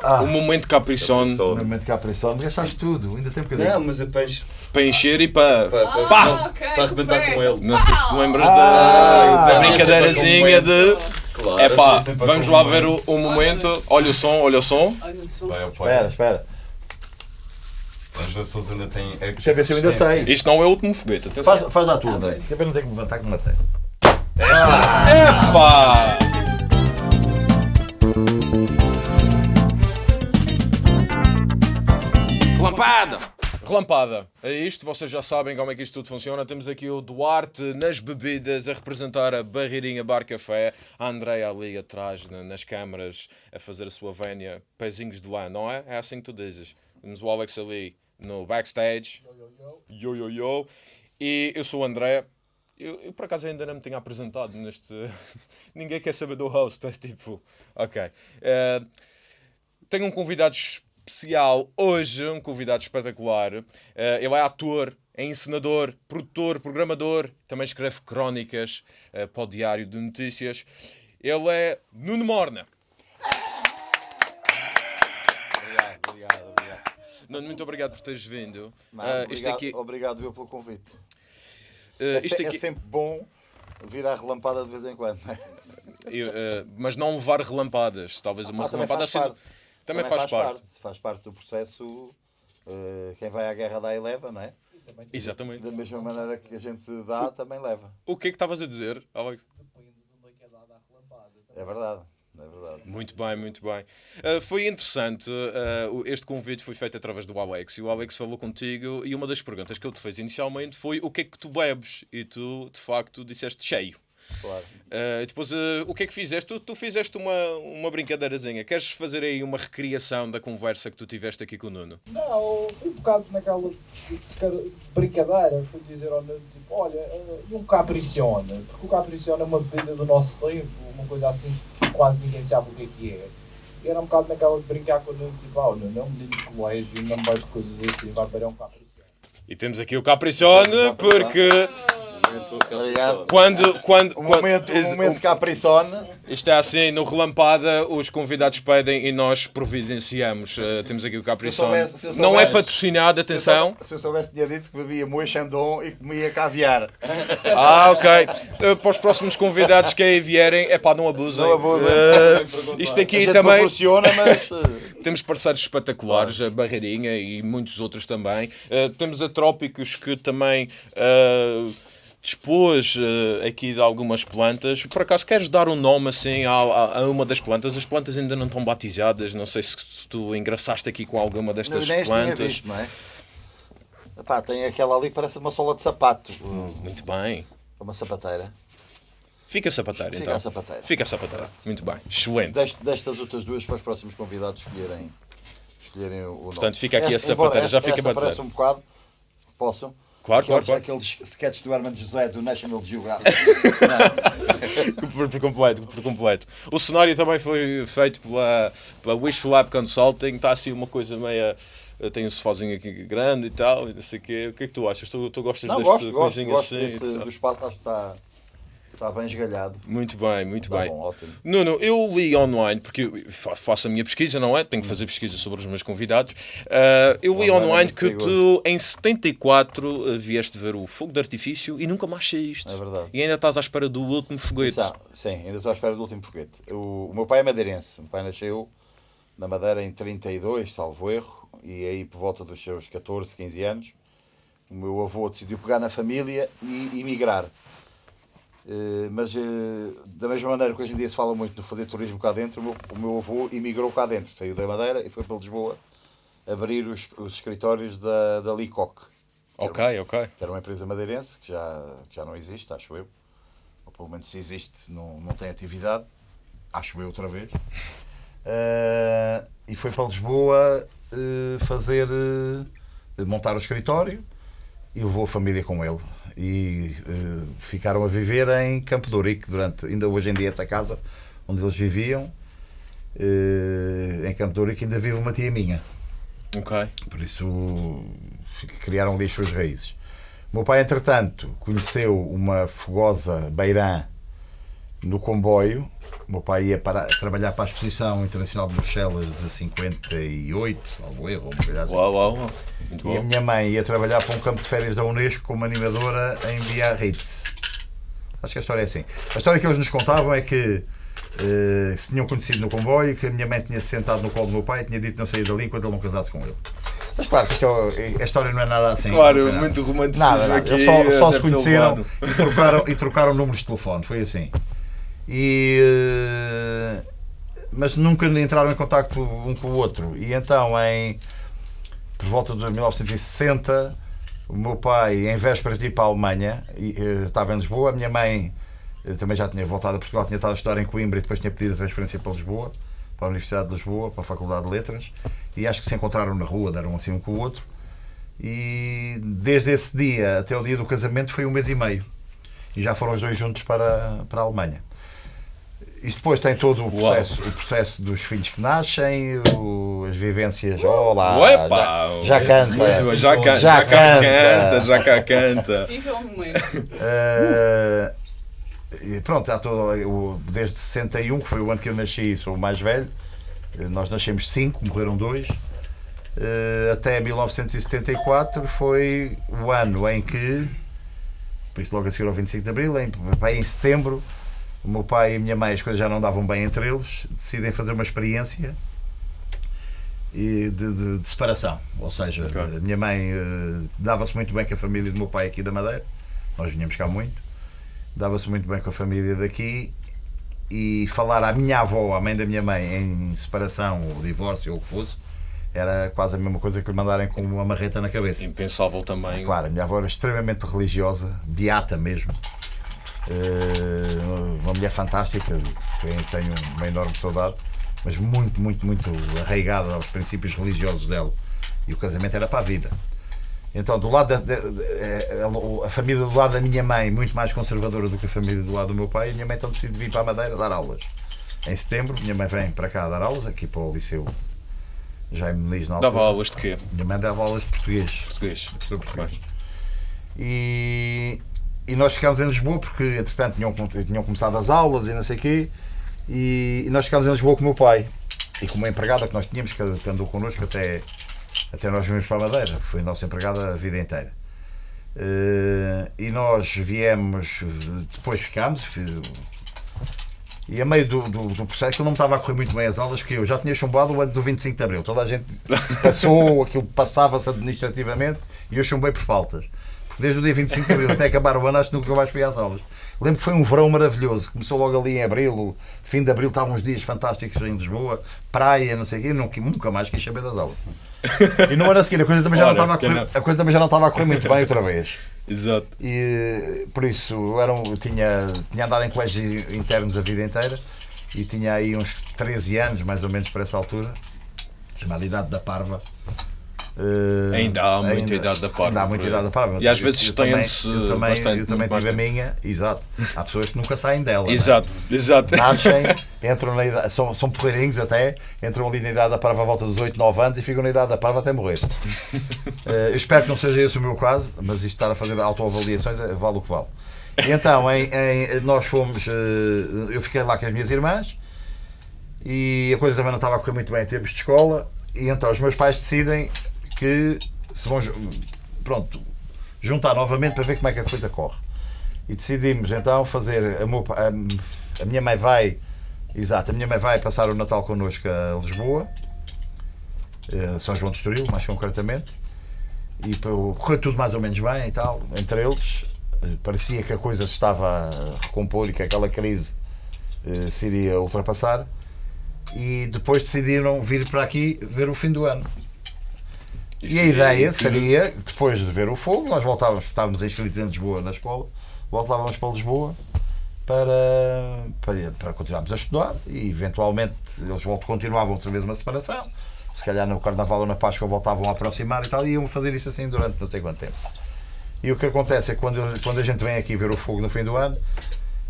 Ah. O momento Capricorn No momento que há pressão, gastaste tudo, ainda tem um bocadinho. Não, mas é peixe. para encher e para. Para, para, Pá! para, ok, para arrebentar com ele. Não sei se te lembras Ah, da, da brincadeirazinha de. Claro, É pá, vamos lá ver o, o momento. Olha o som, olha o som. Olha o som. Espera, espera. Vamos ver se eles ainda têm. Deixa ver se eu ainda sei. Isto não é o último foguete, atenção. Faz, faz lá tu, André. Que é para não ter que me levantar que me apetece. Epá! Relampada! Relampada, é isto, vocês já sabem como é que isto tudo funciona. Temos aqui o Duarte nas bebidas a representar a Barreirinha Bar Café, a Andréia ali atrás na- nas câmaras a fazer a sua vénia, pezinhos de lã, não é? É assim que tu dizes. Temos o Alex ali no backstage. Yo, yo, yo. E eu sou o André. Eu, eu, por acaso ainda não me tinha apresentado neste. Ninguém quer saber do host, é tipo. Ok. Eh, tenho um convidado especial hoje, um convidado espetacular. Eh, ele é ator, é encenador, produtor, programador, também escreve crónicas eh, para o Diário de Notícias. Ele é Nuno Morna. Obrigado, obrigado, obrigado. Nuno, muito obrigado por teres vindo. Não, Eh, obrigado, aqui, obrigado eu pelo convite. É, é aqui- sempre bom vir à relampada de vez em quando. né? eu, eh, mas não levar relampadas. Talvez uma Ah, relampada faz parte. Também, faz, parte. Faz parte do processo. eh, quem vai à guerra dá e leva, não é? Exatamente. Da mesma maneira que a gente dá, também leva. O que é que estavas a dizer, Alex? É verdade, é verdade. Muito bem, muito bem. Uh, foi interessante, uh, este convite foi feito através do Alex e o Alex falou contigo e uma das perguntas que ele te fez inicialmente foi o que é que tu bebes? E tu, de facto, disseste cheio. Claro. Uh, e depois, uh, o que é que fizeste? Tu, tu fizeste uma, uma brincadeirazinha. Queres fazer aí uma recriação da conversa que tu tiveste aqui com o Nuno? Não, fui um bocado naquela de, de de brincadeira, fui dizer ao Nuno, tipo, olha, eh, e um Capricione, porque o Capricione é uma bebida do nosso tempo, uma coisa assim que quase ninguém sabe o que é que é. E era um bocado naquela de brincar com o Nuno, tipo, ah, o Nuno é um menino de colégio, não bebe coisas assim, vai beber um Capricione. E temos aqui o Capricione, porque Obrigado. quando. quando, O quando momento, o momento. Isto é assim, no Relampada, os convidados pedem e nós providenciamos. Uh, temos aqui o eu Não é patrocinado, atenção. Se eu soubesse, tinha dito que bebia moe chandon e comia caviar. Ah, ok. Uh, para os próximos convidados que aí vierem, é pá, não abusem. Não abusem. Uh, isto A aqui gente também. proporciona, mas. Temos parceiros espetaculares, a Barreirinha e muitos outros também. Uh, temos a Trópicos que também uh, dispôs uh, aqui de algumas plantas. Por acaso queres dar um nome assim a, a- a uma das plantas? As plantas ainda não estão batizadas. Não sei se tu engraçaste aqui com alguma destas tinha plantas. visto, não é? Epá, tem aquela ali que parece uma sola de sapato. Muito bem. Uma sapateira. Fica sapateiro Fica então. a sapateira. Fica sapateiro. Muito bem. Excelente. Deste, destas outras duas para os próximos convidados escolherem, escolherem o nome. Portanto, fica aqui a embora sapateira, já esta- fica dizer. um bocado. Posso? Claro, aqueles, claro, claro. Aqueles sketches do Herman José do National Geographic. Por, por completo, por completo. O cenário também foi feito pela, pela Wish Lab Consulting, está assim uma coisa meia. Tem um sofazinho aqui grande e tal, e não sei o quê. O que é que tu achas? Tu, tu gostas Não, deste gosto, gosto, coisinho gosto assim? desse, e tal? do espaço, acho que está, está bem esgalhado. Muito bem, muito Está bem. bom, ótimo. Nuno, eu li online, porque faço a minha pesquisa, não é? Tenho que fazer pesquisa sobre os meus convidados. Ah, eu li Online é que tu, em 74, ah, vieste ver o fogo de artifício e nunca mais saíste. É verdade. E ainda estás à espera do último foguete. Sim, sim, ainda estou à espera do último foguete. O, o meu pai é madeirense. O meu pai nasceu na Madeira em 32, salvo erro, e aí por volta dos seus 14, 15 anos, o meu avô decidiu pegar na família e emigrar. Eh, mas eh, da mesma maneira que hoje em dia se fala muito no fazer turismo cá dentro, o meu, o meu avô emigrou cá dentro, saiu da Madeira e foi para Lisboa abrir os, os escritórios da, da Leacock, Ok, ok. que era uma empresa madeirense que já, que já não existe, acho eu. Ou pelo menos se existe, não, não tem atividade. Acho eu outra vez. Eh, e foi para Lisboa eh, fazer. eh, montar o escritório e levou a família com ele. E eh, ficaram a viver em Campo de Ourique durante. Ainda hoje em dia, essa casa onde eles viviam, eh, em Campo de Ourique, ainda vive uma tia minha. Ok. Por isso criaram ali as suas raízes. O meu pai, entretanto, conheceu uma fogosa beirã no comboio. O meu pai ia para, trabalhar para a Exposição Internacional de Bruxelas de 58, algo erro, uma coisa assim. Uau, uau, E a bom. minha mãe ia trabalhar para um campo de férias da Unesco como animadora em Biarritz. Acho que a história é assim. A história que eles nos contavam é que eh, se tinham conhecido no comboio, que a minha mãe tinha se sentado no colo do meu pai e tinha dito não saía dali enquanto ele não casasse com ele. Mas claro que é- a história não é nada assim. Claro, nada. muito romanticismo Nada, nada. aqui. Eles só, só se deve ter conheceram e trocaram, e trocaram números de telefone. Foi assim. E, eh, mas nunca entraram em contacto um com o outro. E então, em, por volta de 1960, o meu pai, em vésperas de ir para a Alemanha, eh, estava em Lisboa, a minha mãe eh, também já tinha voltado a Portugal, tinha estado a estudar em Coimbra e depois tinha pedido a transferência para Lisboa, para a Universidade de Lisboa, para a Faculdade de Letras, e acho que se encontraram na rua, deram assim um com o outro. E desde esse dia até o dia do casamento foi um mês e meio. E já foram os dois juntos para, para a Alemanha. Isto depois tem todo o processo, o processo dos filhos que nascem, o- as vivências. Olá! Uepa! já, já canta! Bom, Já, can, Já já, cá canta. canta, já cá canta. Viva o momento. E pronto, há todo, eu, desde 61, que foi o ano que eu nasci, sou o mais velho. Eh, Nós nascemos cinco, morreram dois. Até 1974 foi o ano em que, por isso logo a seguir ao 25 de Abril, em, em setembro, o meu pai e a minha mãe, as coisas já não davam bem entre eles, decidem fazer uma experiência e de, de- de separação. Ou seja, Ok. a minha mãe eh, dava-se muito bem com a família do meu pai aqui da Madeira, nós vinhamos cá muito, dava-se muito bem com a família daqui e falar à minha avó, à mãe da minha mãe, em separação ou divórcio ou o que fosse, era quase a mesma coisa que lhe mandarem com uma marreta na cabeça. Impensável também. Claro, a minha avó era extremamente religiosa, beata mesmo. Eh, uma mulher fantástica, tenho uma enorme saudade, mas muito, muito, muito arraigada aos princípios religiosos dela. E o casamento era para a vida. Então, do lado da, eh, a, família do lado da minha mãe, muito mais conservadora do que a família do lado do meu pai, a minha mãe então decide vir para a Madeira dar aulas. Em setembro, minha mãe vem para cá dar aulas, aqui para o Liceu Jaime Muniz na altura. Dava aulas de quê? Minha mãe dava aulas de português. Português. Professor português. E, e nós ficámos em Lisboa porque, entretanto, tinham, tinham começado as aulas e não sei o quê. E, e nós ficámos em Lisboa com o meu pai e com uma empregada que nós tínhamos que, que andou connosco até, até nós vimos para a Madeira. Foi nossa empregada a vida inteira. Eh, e nós viemos, depois ficámos. fi- E a meio do, do, do processo, aquilo não me estava a correr muito bem as aulas, que eu já tinha chumbado o ano do 25 de Abril. Toda a gente passou, aquilo passava-se administrativamente e eu chumbei por faltas. Desde o dia 25 de Abril até acabar o ano, acho que nunca mais fui às aulas. Lembro que foi um verão maravilhoso. Começou logo ali em Abril, fim de Abril estavam uns dias fantásticos em Lisboa, praia, não sei o quê. Nunca, nunca mais quis saber das aulas. E no ano a seguir a coisa também já, não Ora, estava a correr, a coisa também já não estava a correr muito bem outra vez. Exato. E por isso eu era um- tinha, tinha andado em colégios internos a vida inteira e tinha aí uns 13 anos, mais ou menos, para essa altura, chamada Idade da Parva. Eh, Ainda há muita idade da parva, Ainda há muita idade da. E às Eu- vezes estende-se bastante, eu também tive a minha, exato. Há pessoas que nunca saem dela. não é? Exato, exato. Nascem, entram na idade, são, são porreirinhos até, entram ali na idade da parva à volta dos 8, 9 anos e ficam na idade da parva até morrer. Eh, eu espero que não seja esse o meu caso, mas isto estar a fazer autoavaliações eh, vale o que vale. E então, em, em- nós fomos, eh, eu fiquei lá com as minhas irmãs e a coisa também não estava a correr muito bem em termos de escola, e então os meus pais decidem que se vão, pronto, juntar novamente para ver como é que a coisa corre. E decidimos então fazer. A, meu a- a minha mãe vai. Exato, a minha mãe vai passar o Natal connosco a Lisboa, eh, São João de Estoril, mais concretamente. E correu tudo mais ou menos bem e tal, entre eles. Eh, Parecia que a coisa se estava a recompor e que aquela crise eh, se iria ultrapassar. E depois decidiram vir para aqui ver o fim do ano. E a ideia seria, depois de ver o fogo, nós voltávamos, estávamos inscritos em Lisboa na escola, voltávamos para Lisboa para, para, para continuarmos a estudar e eventualmente eles voltam, continuavam outra vez uma separação. Se calhar no Carnaval ou na Páscoa voltavam a aproximar e tal, e iam fazer isso assim durante não sei quanto tempo. E o que acontece é que quando, quando a gente vem aqui ver o fogo no fim do ano,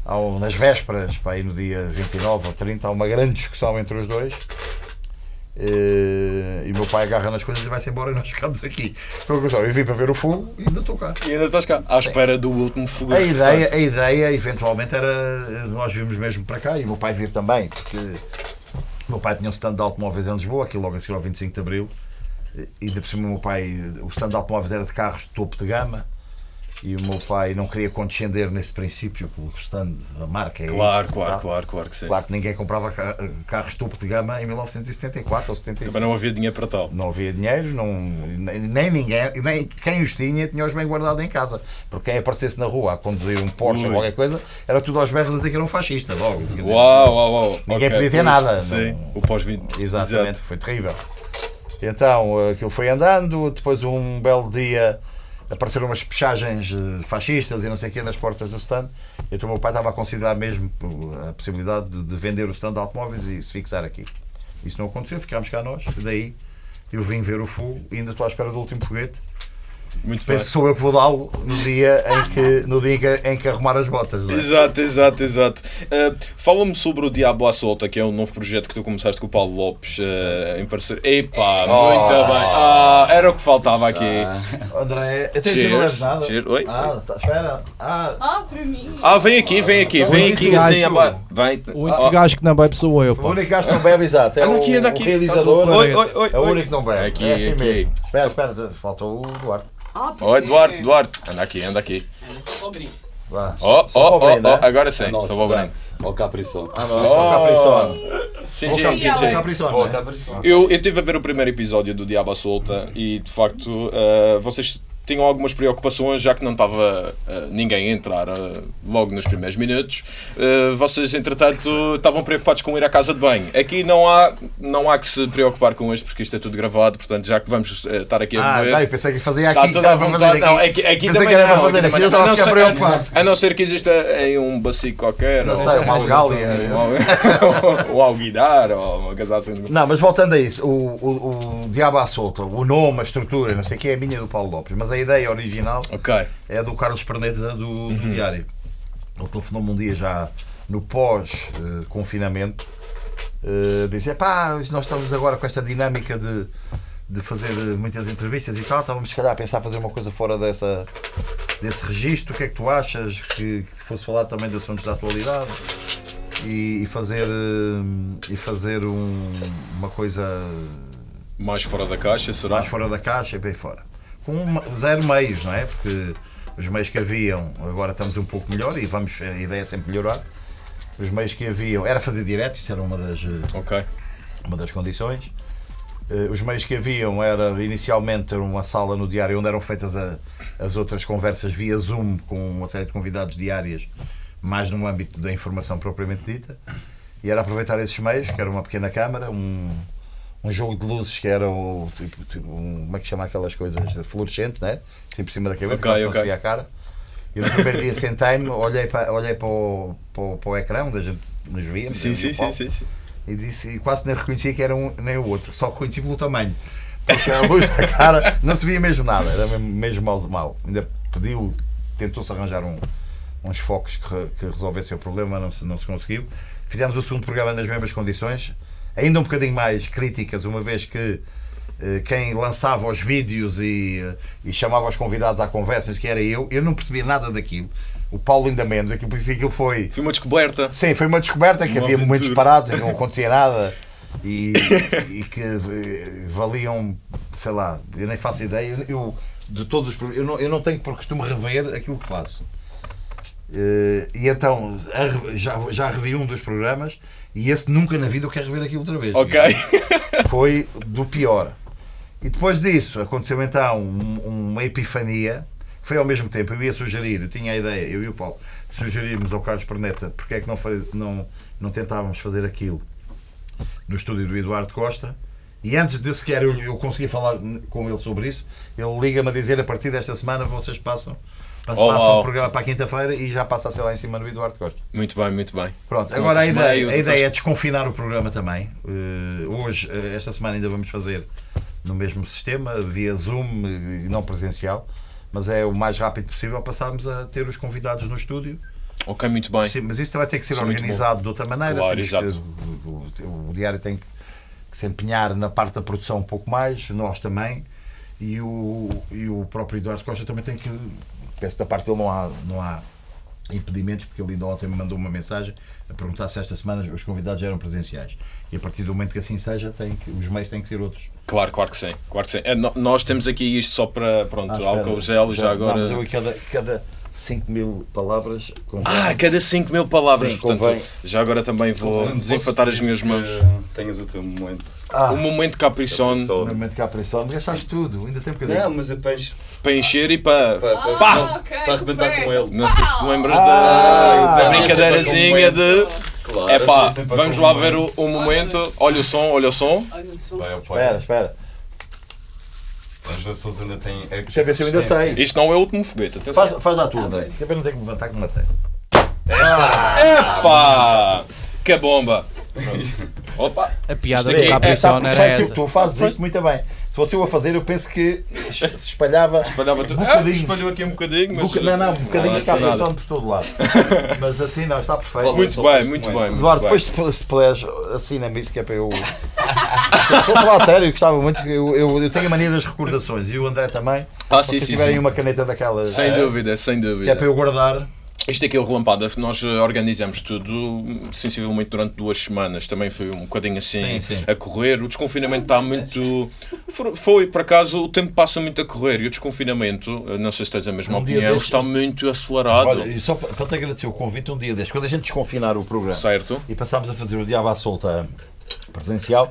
um- nas vésperas, para aí no dia 29 ou 30, há uma grande discussão entre os dois. Eh, e o meu pai agarra nas coisas e vai-se embora e nós ficamos aqui. Então, conclusão, eu vim para ver o fogo e ainda estou cá. E ainda estás cá, à espera do último fogo. A ideia, a ideia, eventualmente, era nós virmos mesmo para cá e o meu pai vir também, porque o meu pai tinha um stand de automóveis em Lisboa, aqui logo a seguir ao 25 de Abril, e ainda por cima o meu pai, o stand de automóveis era de carros de topo de gama, e o meu pai não queria condescender nesse princípio, porque o stand, a marca é Claro, isso, claro, tá? claro, claro que sim. Claro que ninguém comprava ca- carros topo de gama em 1974 ou 75. Também não havia dinheiro para tal. Não havia dinheiro, não, nem, ninguém, nem quem os tinha, tinha os bem guardados em casa. Porque quem aparecesse na rua a conduzir um Porsche ou Ui. qualquer coisa, era tudo aos berros a dizer que era um fascista, logo. Dizer, Uau, uau, uau. Ninguém Ok, podia ter pois, nada, Sim, não- o pós-20. Exatamente, foi terrível. Então aquilo foi andando, depois um belo dia apareceram umas pechagens eh, fascistas e não sei o quê nas portas do stand. Então o meu pai estava a considerar mesmo a possibilidade de, de vender o stand de automóveis e se fixar aqui. Isso não aconteceu, ficámos cá nós, daí eu vim ver o fogo e ainda estou à espera do último foguete. Muito bem. Penso que sou eu que vou dá-lo no dia em que, no dia em que, arrumar as botas. não é? Exato, exato, exato. Uh, Fala-me sobre o Diabo à Solta, que é um novo projeto que tu começaste com o Paulo Lopes uh, em parceria. Epá, muito bem. Ah, era o que faltava aqui. André, eu tenho que não Cheers. és nada. Cheers. Oi? Ah, tá, espera. Ah, Ah, para mim. Ah, vem aqui, vem aqui, vem único aqui gajo- assim. Vem. O único Ah, gajo que não bebe sou eu, o pá. único gajo que não bebe, exato. É Anda o, aqui, anda aqui. o realizador. Oi, oi, oi. É o único que não bebe. Aqui, é assim aqui. mesmo. Espera, espera, falta o Duarte. Ah, Oi, Duarte, Duarte. Anda aqui, anda aqui. Vá. Oh, oh, Só oh, para o brinde, oh, é? agora sim, só vou brinde. Ó Capriçon. Ah, não, só Ó né? Eu estive a ver o primeiro episódio do Diabo à Solta e de facto eh, vocês tinham algumas preocupações, já que não estava eh, ninguém a entrar eh, logo nos primeiros minutos. Eh, vocês, entretanto, estavam preocupados com ir à casa de banho. Aqui não há, não há que se preocupar com isto, porque isto é tudo gravado, portanto, já que vamos estar aqui a Ah, beber. não, eu pensei que fazia Está aqui. à era para vontade. Não, aqui. aqui, aqui Pensei também que era não. fazer aqui eu estava não. a ficar A preocupado. A não ser que exista em um bacio qualquer. Não ou- sei, uma algália. ou, ou alguidar, ou uma coisa assim. Não, mas voltando a isso, o, o, o Diabo à Solta, o nome, a estrutura, não sei o que, é a minha do Paulo Lopes, mas a ideia original Ok. é do Carlos Perneta do, Uhum. do Diário. Ele telefonou-me um dia já no pós-confinamento, uh, disse: pá, nós estamos agora com esta dinâmica de, de fazer muitas entrevistas e tal, estávamos se calhar a pensar fazer uma coisa fora dessa, desse registro, o que é que tu achas que, que fosse falar também de assuntos da atualidade? E, e fazer eh, e fazer um- uma coisa Mais fora da caixa, será? mais fora da caixa e bem fora. Com zero meios, não é? Porque os meios que haviam, agora estamos um pouco melhor e vamos, a ideia é sempre melhorar. Os meios que haviam, era fazer direto, isso era uma das, eh, Ok. uma das condições. Eh, Os meios que haviam era inicialmente ter uma sala no diário onde eram feitas a- as outras conversas via Zoom com uma série de convidados diárias, mais no âmbito da informação propriamente dita. E era aproveitar esses meios, que era uma pequena câmara, um, um jogo de luzes que era o, tipo, tipo, um, como é que chama aquelas coisas fluorescente, né? Assim por cima da cabeça, Ok, quase não ok. se via a cara. E no primeiro dia sentei-me, olhei para, olhei para, o, para, o, para o ecrã onde a gente nos via, Sim, sim, sim, sim, sim. e disse e quase nem reconhecia que era um nem o outro, só reconheci pelo tamanho. Porque a luz da cara não se via mesmo nada, era mesmo, mesmo mal, mal. Ainda pediu, tentou-se arranjar um- uns focos que, que resolvessem o problema, não se, não se conseguiu. Fizemos o segundo programa nas mesmas condições, ainda um bocadinho mais críticas, uma vez que eh, quem lançava os vídeos e, eh, e chamava os convidados à conversa, que era eu, eu não percebia nada daquilo. O Paulo ainda menos, aquilo, por isso aquilo foi. Foi uma descoberta. Sim, foi uma descoberta que Uma havia momentos aventura. parados em que não acontecia nada e, e que eh, valiam, sei lá, eu nem faço ideia. Eu, de todos os eu não, eu não tenho por costume rever aquilo que faço. Eh, e então já, já revi um dos programas e esse nunca na vida eu quero rever aquilo outra vez. Ok. Foi do pior. E depois disso aconteceu então um- uma epifania. Foi ao mesmo tempo, eu ia sugerir, eu tinha a ideia, eu e o Paulo, de sugerirmos ao Carlos Perneta porque é que não, não, não tentávamos fazer aquilo no estúdio do Eduardo Costa. E antes de sequer eu, eu conseguir falar com ele sobre isso, ele liga-me a dizer: a partir desta semana vocês passam, Oh, passam uau. o programa para a quinta-feira e já passa a ser lá em cima do Eduardo Costa. Muito bem, muito bem. Pronto, agora a ideia, meios, a ideia é desconfinar o programa também. Eh, hoje, eh, esta semana, ainda vamos fazer no mesmo sistema, via Zoom eh, e não presencial, mas é o mais rápido possível passarmos a ter os convidados no estúdio. Ok, muito bem. Sim, mas isso vai ter que ser Isso é organizado de outra maneira. Claro, exato. que- o, o- o diário tem que que se empenhar na parte da produção um pouco mais, nós também, e o, e o próprio Eduardo Costa também tem que. Penso que da parte dele não há, não há impedimentos, porque ele ainda ontem me mandou uma mensagem a perguntar se esta semana os convidados eram presenciais. E a partir do momento que assim seja, tem que, os meios têm que ser outros. Claro, claro que sim. Claro que sim. É, nós temos aqui isto só para pronto, Ah, álcool gel, já, Não, agora. mas eu cada, cada 5 mil palavras. convém. Ah, cada 5 mil palavras, Sim, portanto, convém. já agora também vou Posso desinfatar as minhas mãos. Tenhas o teu momento. Ah, O momento Capricorn Só- no momento que há pressão, gastaste tudo, ainda tem um bocadinho. Não, mas apenas para encher e para. para, para, para, ok, para arrebentar com ele. Não sei se te lembras Ah, da, da brincadeirazinha de. Claro, É pá, vamos lá ver o, o momento. Olha o som, olha o som. Olha o som. Espera, espera. Vamos ver se eles ainda têm. Deixa eu ver se eu ainda sei. Isto não é o último foguete, atenção. Faz, faz lá tu, André. Que é para não ter que me levantar com uma testa. Epá! Que bomba! Opa! A piada do aqui- É, está Capricorn era perfeito, essa. tu fazes isto muito bem. Se fosse eu a fazer, eu penso que se espalhava. Espalhava tudo. Um Ah, bocadinho. espalhou aqui um bocadinho, mas. Boca- Não, não, um bocadinho Não, de caprição nada. por todo lado. Mas assim não, está perfeito. Muito bem, muito bem. Eduardo, depois se, se puderes, assina-me isso que é para eu. Estou a falar sério, eu gostava muito. Eu, eu, eu tenho a mania das recordações e o André também. Ah, Se sim, vocês sim, tiverem sim. uma caneta daquelas. Sem dúvida, sem Que é dúvida. para eu guardar. Isto aqui é o Relampada, nós eh, organizamos tudo sensivelmente durante duas semanas. Também foi um bocadinho assim Sim, sim. a correr. O desconfinamento está muito. Foi, por acaso, o tempo passa muito a correr e o desconfinamento, eh, não sei se tens a mesma Um opinião, destes- está muito acelerado. Olha, e só para te agradecer o convite, um dia deste, quando a gente desconfinar o programa Certo? e passámos a fazer o Diabo à Solta presencial,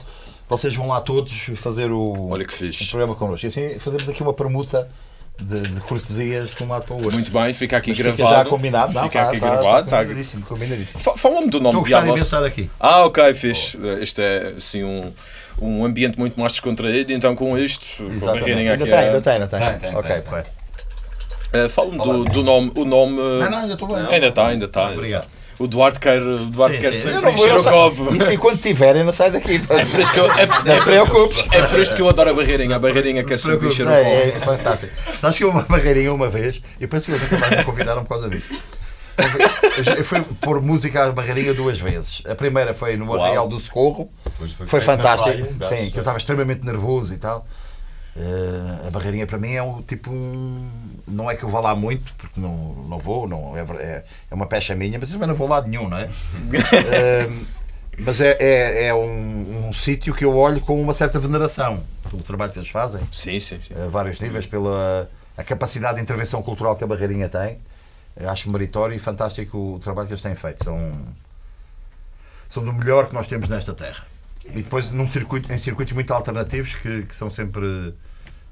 vocês vão lá todos fazer o, Olha que o fixe. programa connosco. E assim fazemos aqui uma permuta de, de cortesias de um lado para o outro. Muito bem, fica aqui Mas fica gravado. já combinado, não, Fica tá- aqui tá- gravado. Está tá- combinadíssimo, combinadíssimo. Fa- Fala-me do nome de estar aqui. Ah, ok, fixe. Este é assim um, um ambiente muito mais descontraído, então com isto, Ainda aqui. tem, ainda tem, ainda tem. Tem, tem, ok, tem, tem. correto. Eh, Fala-me do, do nome. O nome. Não, não, ainda estou bem. Ainda está, ainda está. Obrigado. O Duarte quer, o Duarte Sim, quer sim. sempre encher o copo. Isso enquanto tiverem, não sai daqui. É por isso que eu, é, Não te preocupes. é por isto que eu adoro a barreirinha. A barreirinha quer sempre encher o É, copo. é fantástico. Sabes que eu uma barreirinha uma vez, eu penso que eles nunca mais me convidaram por causa disso. Eu fui pôr música à barreirinha duas vezes. A primeira foi no. Arraial do Socorro, foi na fantástico. praia, Sim, que eu estava extremamente nervoso e tal. Eh, a barreirinha para mim é um tipo um. Não é que eu vá lá muito, porque não, não vou, não, é, é, é uma pecha minha, mas eu também não vou lá nenhum, não é? Eh, mas é, é, é um, um sítio que eu olho com uma certa veneração pelo trabalho que eles fazem Sim, sim, sim. a vários níveis, pela a capacidade de intervenção cultural que a Barreirinha tem. Acho meritório e fantástico o trabalho que eles têm feito. São, são do melhor que nós temos nesta terra. E depois num circuito, em circuitos muito alternativos que, que são sempre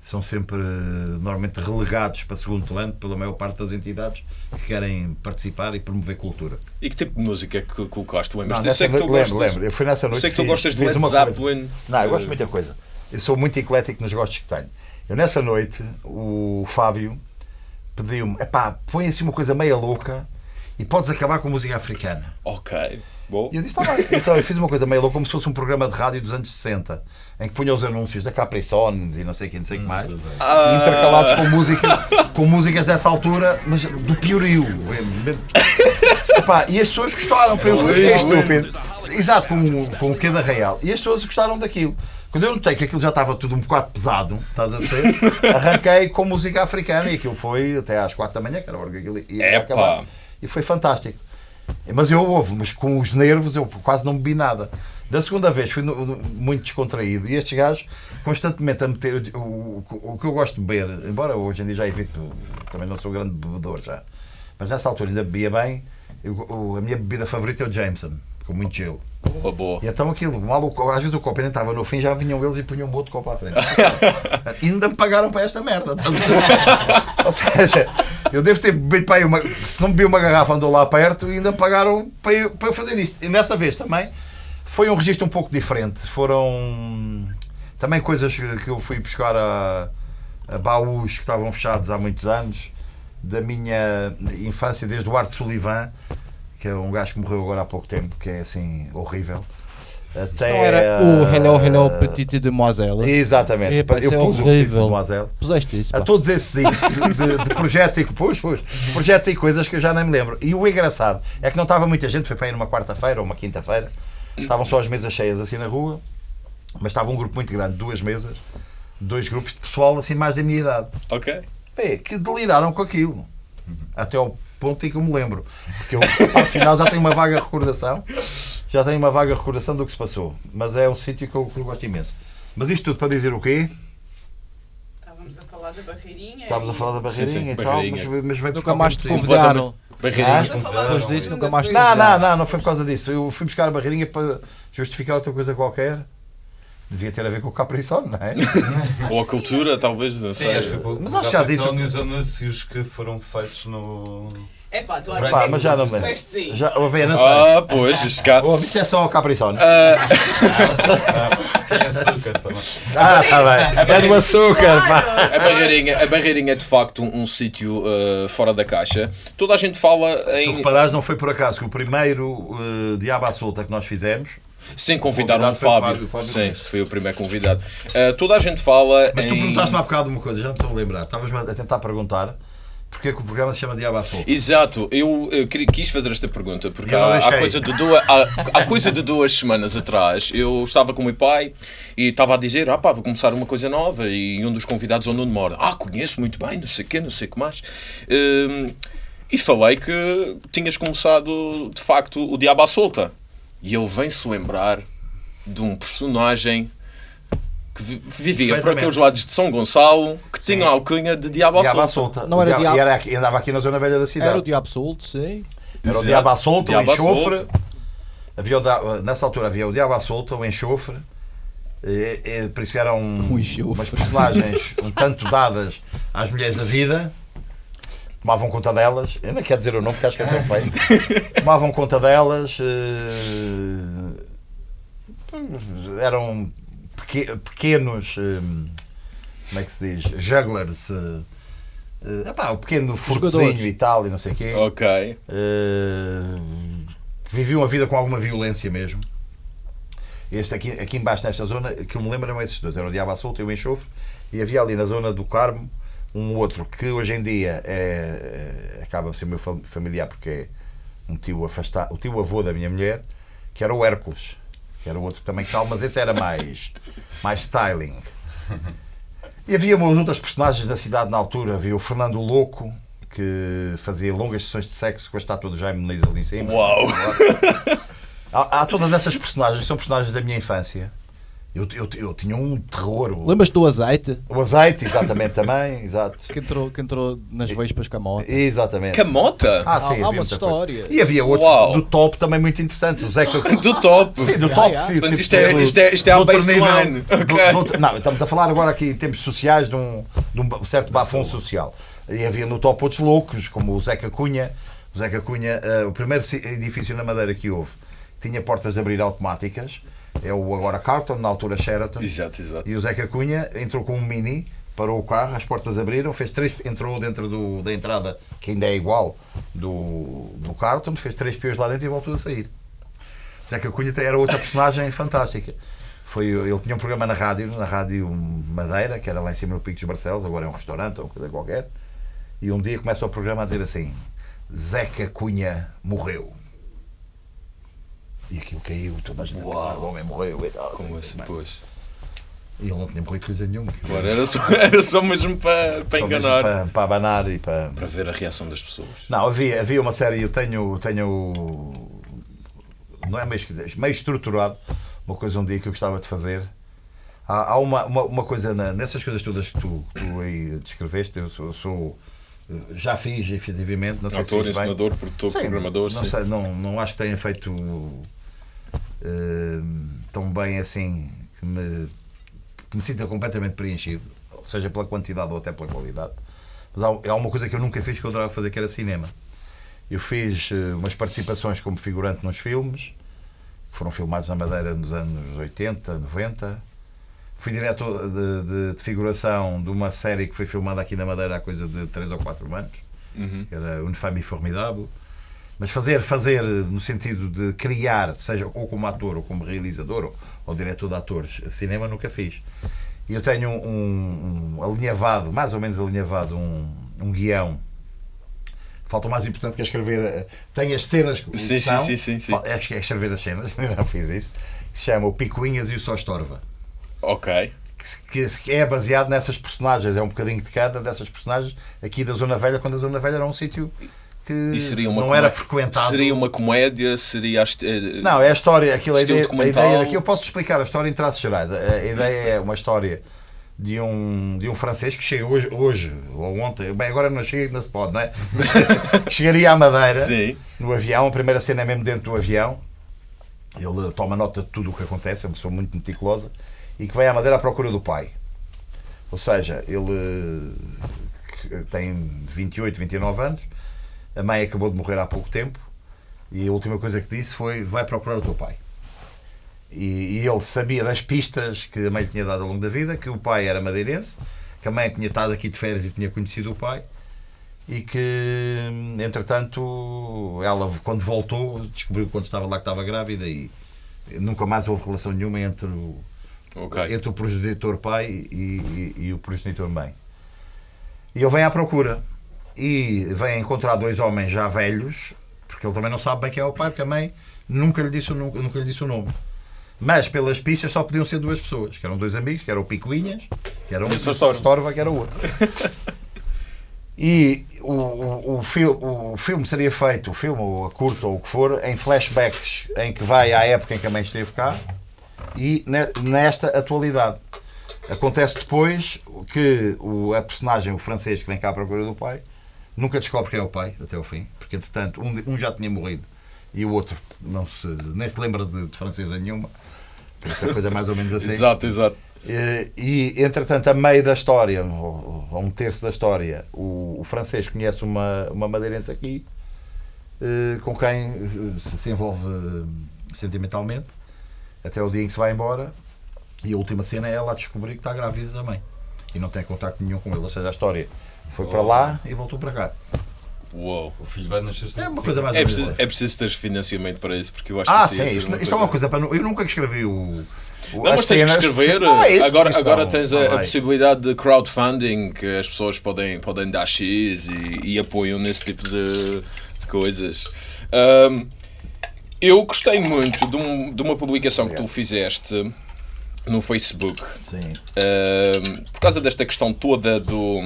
são sempre normalmente relegados para segundo plano pela maior parte das entidades que querem participar e promover cultura. E que tipo de música é que colocaste? Lembras? Não, sei que tu lembro, gostas. lembro. Eu fui nessa noite. Sei que tu fiz- gostas de Led. Zeppelin. Não, eu gosto Eh, de muita coisa. Eu sou muito eclético nos gostos que tenho. Eu nessa noite, o Fábio pediu-me: epá, põe assim uma coisa meia louca e podes acabar com música africana. Ok. Bom. E eu disse: está bem. Então eu fiz uma coisa meia louca, como se fosse um programa de rádio dos anos 60, em que punha os anúncios da Capricorn e não sei quem, não sei o que mais, Ah. intercalados com, música, com músicas dessa altura, mas do piorio. Epá, e as pessoas gostaram, foi o que eu fiquei estúpido. Exato, com, com o que da Real. E as pessoas gostaram daquilo. Quando eu notei que aquilo já estava tudo um bocado pesado, estás a ver? Arranquei com música africana e aquilo foi até às 4 da manhã, que era a hora que aquilo ia acabar. E foi fantástico. Mas eu houve, mas com os nervos eu quase não bebi nada. Da segunda vez fui no- no- muito descontraído e estes gajos constantemente a meter o, o, o que eu gosto de beber, embora hoje em dia já evito, também não sou grande bebedor já, mas nessa altura ainda bebia bem. Eu- a minha bebida favorita é o Jameson, com muito gelo. Boa, boa. E então aquilo, mal o- às vezes o copo ainda estava no fim, já vinham eles e punham um outro copo à frente. E ainda me pagaram para esta merda. ver? Ou seja, eu devo ter bebido para aí uma. Se não bebi uma garrafa, andou lá perto e ainda me pagaram para eu, para eu fazer isto. E nessa vez também foi um registro um pouco diferente. Foram também coisas que que eu fui buscar a, a baús que estavam fechados há muitos anos, da minha infância, desde o Arte Sullivan, que é um gajo que morreu agora há pouco tempo, que é assim horrível. Até, Não era o Hello, Hello, eh, Petite Demoiselle. Exatamente. Eu é pus o tipo horrível. de Moiselle. Puseste isso, A todos esses de, de- de projetos e pus, pus, projetos e coisas que eu já nem me lembro. E o engraçado é que não estava muita gente, foi para ir numa quarta-feira ou uma quinta-feira, estavam só as mesas cheias assim na rua. Mas estava um grupo muito grande, duas mesas, dois grupos de pessoal assim mais da minha idade. Ok. É, que deliraram com aquilo. Até ao ponto em que eu me lembro. Porque eu, parte final, já tenho uma vaga recordação. Já tenho uma vaga recordação do que se passou. Mas é um sítio que eu, que eu gosto imenso. Mas isto tudo para dizer o quê? Estávamos a falar da barreirinha. Estávamos a falar da Sim, sim, barreirinha e tal, barreirinha. mas, mas veio Nunca mais te convidaram. Barreirinha. Estamos a falar Depois disso, nunca mais vez. Não, não, não, não foi por causa disso. Eu fui buscar a barreirinha para justificar outra coisa qualquer. Devia ter a ver com o Capricorn, não é? Ou a cultura, talvez, não Sim, sei. acho que foi Mas acho que já disse- dos anúncios que foram feitos no. É pá, tu Pá, Pá, mas já não me sim. Já, ouvi, não sei. Ah, pois, este cá. Oh, isso é só o Capricorn. Tem açúcar também. Ah, está bem. É do açúcar, pá. A barreirinha, a barreirinha é de facto um, um sítio uh, fora da caixa. Toda a gente fala Se em. reparares, não foi por acaso que o primeiro uh, Diabo à Solta que nós fizemos. Sem convidar convidado foi o Fábio. Fábio, Fábio Sim, Nunes. foi o primeiro convidado. Uh, toda a gente fala Mas tu em. perguntaste-me há bocado uma coisa, já me estou a lembrar. Estavas-me a tentar perguntar porque é que o programa se chama Diabo à Solta. Exato, eu, queria- quis fazer esta pergunta porque Eu há, há coisa de duas, há, há coisa de duas semanas atrás eu estava com o meu pai e estava a dizer: Ah, pá, vou começar uma coisa nova. E um dos convidados, o Nuno Mora, Ah, conheço muito bem, não sei o quê, não sei o que mais. Hum, e falei que tinhas começado de facto o Diabo à Solta. E ele vem-se lembrar de um personagem que vi- vivia por aqueles lados de São Gonçalo que tinha a alcunha de Diabo Diabo Solta. Não era Diabo- E era aqui, andava aqui na Zona Velha da cidade. Era o Diabo Solto, sim. Era o. Diabo à Solta, o enxofre. Havia o da- nessa altura havia o Diabo à Solta, o enxofre. E, e, por isso eram enxofre. umas personagens um tanto dadas às mulheres da vida. Tomavam conta delas. Eu não quero dizer o nome porque acho que é tão feio. Tomavam conta delas. eh, eram peque- pequenos. eh, como é que se diz? Jugglers. eh, epá, o pequeno furtozinho e tal, e não sei o quê. Ok. Uh, viviam a vida com alguma violência mesmo. Este aqui, aqui embaixo, nesta zona, que eu me lembro eram esses dois: era o Diabo à Solta e o Enxofre, e havia ali na zona do Carmo um outro que hoje em dia é, é- acaba por ser meu fam- familiar porque é um tio afastado, o tio avô da minha mulher, que era o Hércules, que era o outro que também tal, mas esse era mais, mais styling. E havia umas outras personagens da cidade na altura. Havia o Fernando Louco, que fazia longas sessões de sexo com a estátua do Jaime Muniz ali em cima. Uau! Há, há todas essas personagens, são personagens da minha infância. Eu, eu, eu tinha um terror. O, Lembras do azeite? o azeite, exatamente, também. Exato. Que entrou, que entrou nas vespas com a moto. Exatamente. Camota? Ah, sim, Há- há havia uma muita história. coisa. E havia outro Uau. do top também muito interessante. O Zeca. Do top! Sim, do top. sim, Portanto, tipo isto é- isto é- isto é do outro baseline. nível. Ok. Do- do outro- não, estamos a falar agora aqui em termos sociais de um, de um certo bafão social. E havia no top outros loucos, como o Zeca Cunha. O Zeca Cunha, eh, o primeiro ci- edifício na Madeira que houve, tinha portas de abrir automáticas. É o agora Carlton, na altura Sheraton. Exato, exato. E o Zeca Cunha entrou com um mini, parou o carro, as portas abriram, fez três, entrou dentro do, da entrada, que ainda é igual, do, do Carlton, fez três piões lá dentro e voltou a sair. O Zeca Cunha era outra personagem fantástica. Foi, ele tinha um programa na rádio, na rádio Madeira, que era lá em cima no Pico dos Barcelos, agora é um restaurante ou coisa qualquer. E um dia começa o programa a dizer assim: Zeca Cunha morreu. E aquilo caiu, toda a gente a pensar, o homem morreu e tal. Como assim, pois. E ele não tinha morrido coisa nenhuma. Claro, era só, era só mesmo para, para Só enganar. Para, para abanar e para. Para ver a reação das pessoas. Não, havia, havia uma série, eu tenho, tenho. Não é meio, esquisito, meio estruturado, uma coisa um dia que eu gostava de fazer. Há, há uma, uma, uma coisa na- nessas coisas todas que tu, que tu aí descreveste, eu sou. eu sou- já fiz, efetivamente, não sei se Autor, bem. ensinador, produtor, Sim, programador. Não, sim. sei, não, não acho que tenha feito eh, tão bem assim que me, que me sinta completamente preenchido, seja pela quantidade ou até pela qualidade. Mas há, há uma coisa que eu nunca fiz que eu adorava fazer, que era cinema. Eu fiz eh, umas participações como figurante nos filmes, que foram filmados na Madeira nos anos 80, 90. Fui diretor de, de- de figuração de uma série que foi filmada aqui na Madeira há coisa de 3 ou 4 anos, Uhum. que era Une Femme Formidável. Mas fazer, fazer no sentido de criar, seja ou como ator ou como realizador ou, ou diretor de atores, cinema nunca fiz. E eu tenho um, um alinhavado, mais ou menos alinhavado, um, um guião. Falta o mais importante que é escrever. eh, Tem as cenas que Sim, sim, são, sim, sim, sim. Fal- É, é escrever as cenas, ainda não fiz isso. Que se chama O Picuinhas e o Só Estorva. Ok. que, que é baseado nessas personagens, é um bocadinho de cada dessas personagens aqui da Zona Velha, quando a Zona Velha era um sítio que não era frequentado. Seria uma comédia? Seria. a eh, Não, é a história, aquilo, a, Estilo ideia, a ideia daqui, eu posso explicar a história em traços gerais. A, a ideia é uma história de um, de um francês que chega hoje, hoje ou ontem, bem, agora não chega, ainda se pode, não é? chegaria à Madeira Sim. no avião, a primeira cena é mesmo dentro do avião. Ele toma nota de tudo o que acontece, é uma pessoa muito meticulosa e que vai à Madeira à procura do pai. Ou seja, ele tem 28, 29 anos, a mãe acabou de morrer há pouco tempo e a última coisa que disse foi: vai procurar o teu pai. E, e ele sabia das pistas que a mãe lhe tinha dado ao longo da vida, que o pai era madeirense, que a mãe tinha estado aqui de férias e tinha conhecido o pai, e que, entretanto, ela, quando voltou, descobriu quando estava lá que estava grávida e nunca mais houve relação nenhuma entre o, Ok. entre o progenitor pai e, e- e o progenitor mãe. E ele vem à procura e vem encontrar dois homens já velhos, porque ele também não sabe bem quem é o pai, porque a mãe nunca lhe disse o, nu- nunca lhe disse o nome. Mas pelas pistas só podiam ser duas pessoas, que eram dois amigos, que era o Picuinhas, que era um, e Esse é o Storva. Storva, que era o outro. E o, o, o, fil- o filme seria feito, o filme, ou a curta, ou o que for, em flashbacks, em que vai à época em que a mãe esteve cá e ne- nesta atualidade. Acontece depois que o, a personagem, o francês que vem cá à procura do pai, nunca descobre quem é o pai, até ao fim, porque entretanto um, um já tinha morrido e o outro não se, nem se lembra de, de francesa nenhuma. Por isso a coisa é mais ou menos assim. Exato, exato. Eh, E, entretanto, a meio da história, ou a um terço da história, o, o francês conhece uma, uma madeirense aqui eh, com quem se, se envolve eh, sentimentalmente até o dia em que se vai embora. E a última cena é ela a descobrir que está grávida também e não tem contacto nenhum com ele. Ou seja, a história foi para lá e voltou para cá. Uou. O filho vai nascer É uma coisa mais É preciso, é preciso ter financiamento para isso, porque eu acho Ah, que sim, isto, isto é uma coisa para. Eu nunca escrevi o. o- Não, as mas tens que cenas, escrever. porque- Não, é agora isto agora tens a, a possibilidade de crowdfunding que as pessoas podem, podem dar X e, e apoiam nesse tipo de, de coisas. Ahm, eu gostei muito de, um- de uma publicação que tu fizeste no Facebook Sim. Ahm, por causa desta questão toda do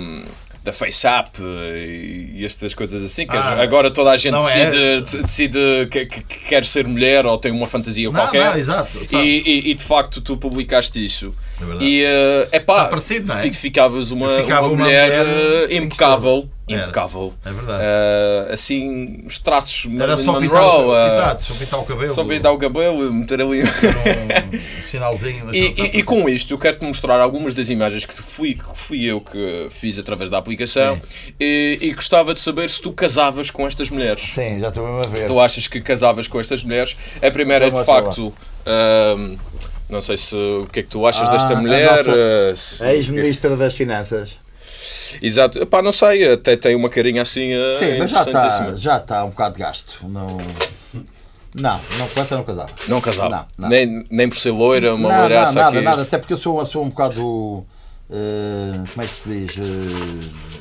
da FaceApp e, e estas coisas assim, que Ah, agora toda a gente decide, é? de- decide que, que- que quer ser mulher ou tem uma fantasia Não, qualquer. não, exato. E, e- e, de facto tu publicaste isso. É e é pá, Está parecido, não é? ficavas uma, ficava uma uma mulher, mulher eh, impecável. Impecável. É verdade. Ah, assim, os traços Era Marilyn só pintar, Monroe, ah, exato, só pintar o cabelo. só pintar o cabelo, meter ali. um sinalzinho. E, e- e com isto eu quero-te mostrar algumas das imagens que fui, que fui eu que fiz através da aplicação e, e gostava de saber se tu casavas com estas mulheres. Sim, já estou mesmo a ver. Se tu achas que casavas com estas mulheres. A primeira é de Então, facto. não sei se o que é que tu achas Ah, desta a mulher. nossa ah, Ex-ministra das Finanças. Exato, Epá, não sei, até tem uma carinha assim. ah, Sim, mas já está já está um bocado de gasto. Não, não, não com essa não casava. Não casava. Não, não. Nem, nem por ser loira, uma Não, não, loiraça nada, aqui. nada. Até porque eu sou, sou um bocado. eh, como é que se diz?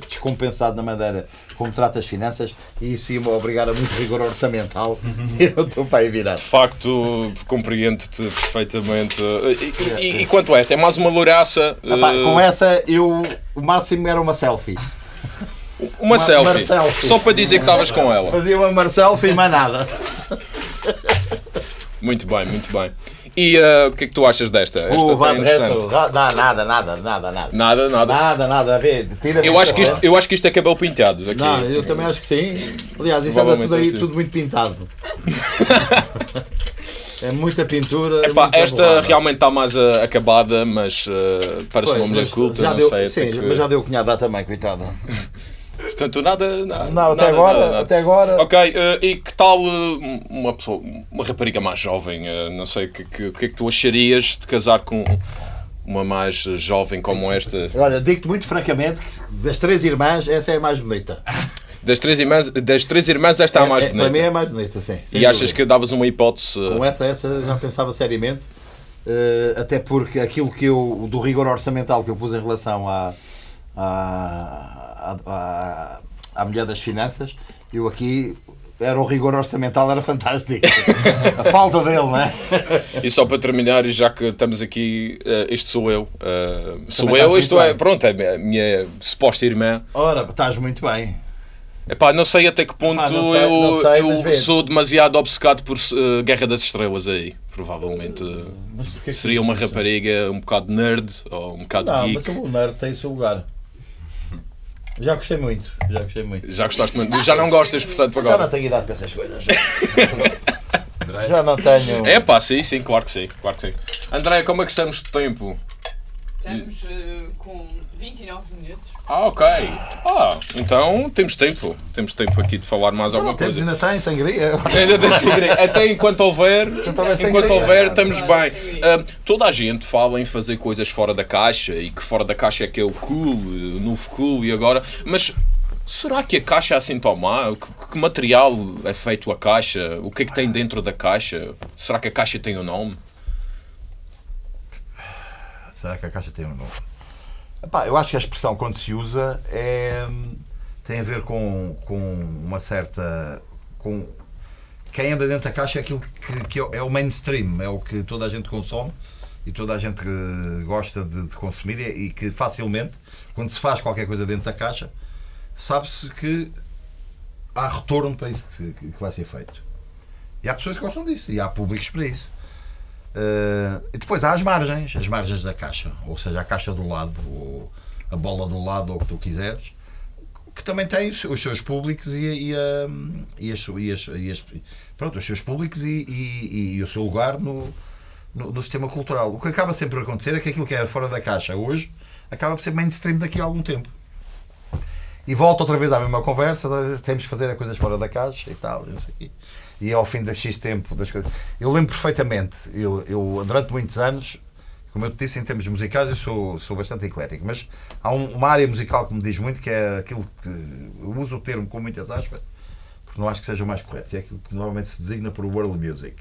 Descompensado na maneira como trata as finanças e isso ia-me obrigar a muito rigor orçamental. eu estou para aí virar. De facto, compreendo-te perfeitamente. E, e- e quanto a esta? É mais uma loiraça. Epá, eh, com essa, eu, o máximo era uma selfie. Uma, Uma- selfie. selfie. Só para dizer que estavas com ela. Fazia uma mar selfie e mais nada. Muito bem, muito bem. E eh, o que é que tu achas desta? Esta O interessante. retro, nada, nada, nada, nada. Nada, nada. Nada, nada, a ver, tira Eu acho, que isto, eu acho que isto é cabelo pintado. Aqui. Não, eu também acho que sim. Aliás, isso anda tudo aí, Provavelmente sim. tudo muito pintado. é muita pintura. Epá, muita esta realmente está mais eh, acabada, mas eh, parece Pois, uma mulher culta, não deu, sei. Sim, que- mas já deu cunhada também, coitada. Portanto, nada. nada Não, até nada, agora, nada, até agora. Ok, eh, e que tal eh, uma pessoa, uma rapariga mais jovem? eh, não sei, o que, que, que é que tu acharias de casar com uma mais jovem como esta? Olha, digo-te muito francamente que das três irmãs, essa é a mais bonita. Das três irmãs, das três irmãs esta é a mais É- Para mim bonita. é a mais bonita, sim. E achas dúvida. que davas uma hipótese? Com essa, essa já pensava seriamente, até porque aquilo que eu, do rigor orçamental que eu pus em relação à, à, à mulher das finanças, eu aqui era o rigor orçamental, era fantástico. A falta dele, não é? E só para terminar, e já que estamos aqui, eh, este sou eu. Eh, sou eu, isto é, bem. pronto, é a minha suposta irmã. Ora, estás muito bem. Epá, não sei até que ponto não sei, eu, sei, eu vê. sou demasiado obcecado por eh, Guerra das Estrelas aí. Provavelmente que é que seria uma rapariga um bocado nerd ou um bocado Não, geek. mas o nerd tem o seu lugar. Já gostei muito, já gostei muito. Já gostaste muito. Já não gostas, portanto, Já não agora. tenho idade para essas coisas. Já não tenho. É pá, sim, sim, claro que sim. Claro que sim. André, como é que estamos de tempo? Estamos eh, com 29 minutos. Ah, ok. Ah, então temos tempo. Temos tempo aqui de falar mais alguma Temos, coisa. ainda tem sangria. Ainda tem sangria. Até enquanto houver, sangria. enquanto houver, estamos bem. Ah, toda a gente fala em fazer coisas fora da caixa e que fora da caixa é que é o cool, o novo cool e agora. Mas será que a caixa é assim tão má? Que, que material é feito a caixa? O que é que tem dentro da caixa? Será que a caixa tem um nome? Será que a caixa tem um nome? Epá, eu acho que a expressão quando se usa é, tem a ver com, com uma certa. com quem anda dentro da caixa é aquilo que, que é o mainstream, é o que toda a gente consome e toda a gente gosta de, de consumir e, que facilmente, quando se faz qualquer coisa dentro da caixa, sabe-se que há retorno para isso que- que vai ser feito. E há pessoas que gostam disso e há públicos para isso. Uh, e depois há as margens, as margens da caixa, ou seja, a caixa do lado, ou a bola do lado, ou o que tu quiseres, que também tem os, seus públicos e, e, e as, e as- e as- pronto, os seus públicos e, e- e o seu lugar no, no, no sistema cultural. O que acaba sempre a acontecer é que aquilo que era fora da caixa hoje acaba por ser mainstream daqui a algum tempo. E volta outra vez à mesma conversa, temos que fazer as coisas fora da caixa e tal, não sei. E ao fim de X tempo das coisas. Eu lembro perfeitamente, eu, eu durante muitos anos, como eu te disse, em termos musicais, eu sou, sou bastante eclético, mas há um- uma área musical que me diz muito, que é aquilo que. Eu uso o termo com muitas aspas, porque não acho que seja o mais correto, que é aquilo que normalmente se designa por world music.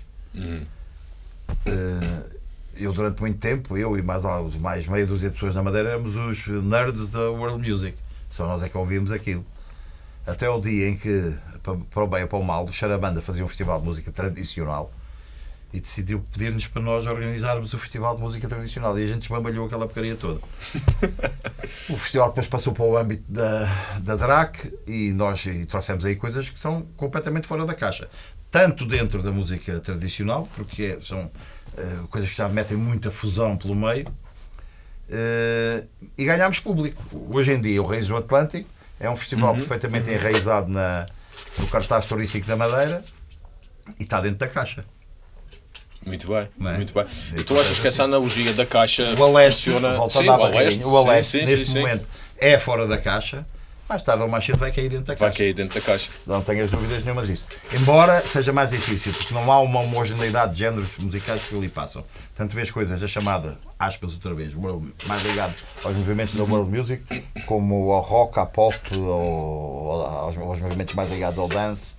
Eh, eu durante muito tempo, eu e mais, mais meia dúzia de pessoas na Madeira éramos os nerds da world music. Só nós é que ouvíamos aquilo. Até o dia em que, pa- para o bem ou para o mal, o Charabanda fazia um festival de música tradicional e decidiu pedir-nos para nós organizarmos o festival de música tradicional e a gente desbambalhou aquela porcaria toda. o festival depois passou para o âmbito da, da DRAC e nós e trouxemos aí coisas que são completamente fora da caixa. Tanto dentro da música tradicional, porque é- são eh, coisas que já metem muita fusão pelo meio, eh, e ganhámos público. Hoje em dia, o Reis do Atlântico é um festival perfeitamente enraizado na, no cartaz turístico da Madeira e está dentro da caixa. Muito bem, é? muito bem. E tu achas que essa analogia da caixa O Aleste, funciona? Sim, o Aleste, barreirinha, o Aleste sim, sim, neste sim, sim. momento é fora da caixa, mais tarde ou mais cedo vai cair dentro da Vai caixa. cair dentro da caixa. Não tenhas dúvidas nenhuma disso. Embora seja mais difícil, porque não há uma homogeneidade de géneros musicais que ali passam. Tanto vês coisas da chamada, aspas outra vez, mais ligado aos movimentos da world music, como ao rock, à pop, ou aos, aos movimentos mais ligados ao dance,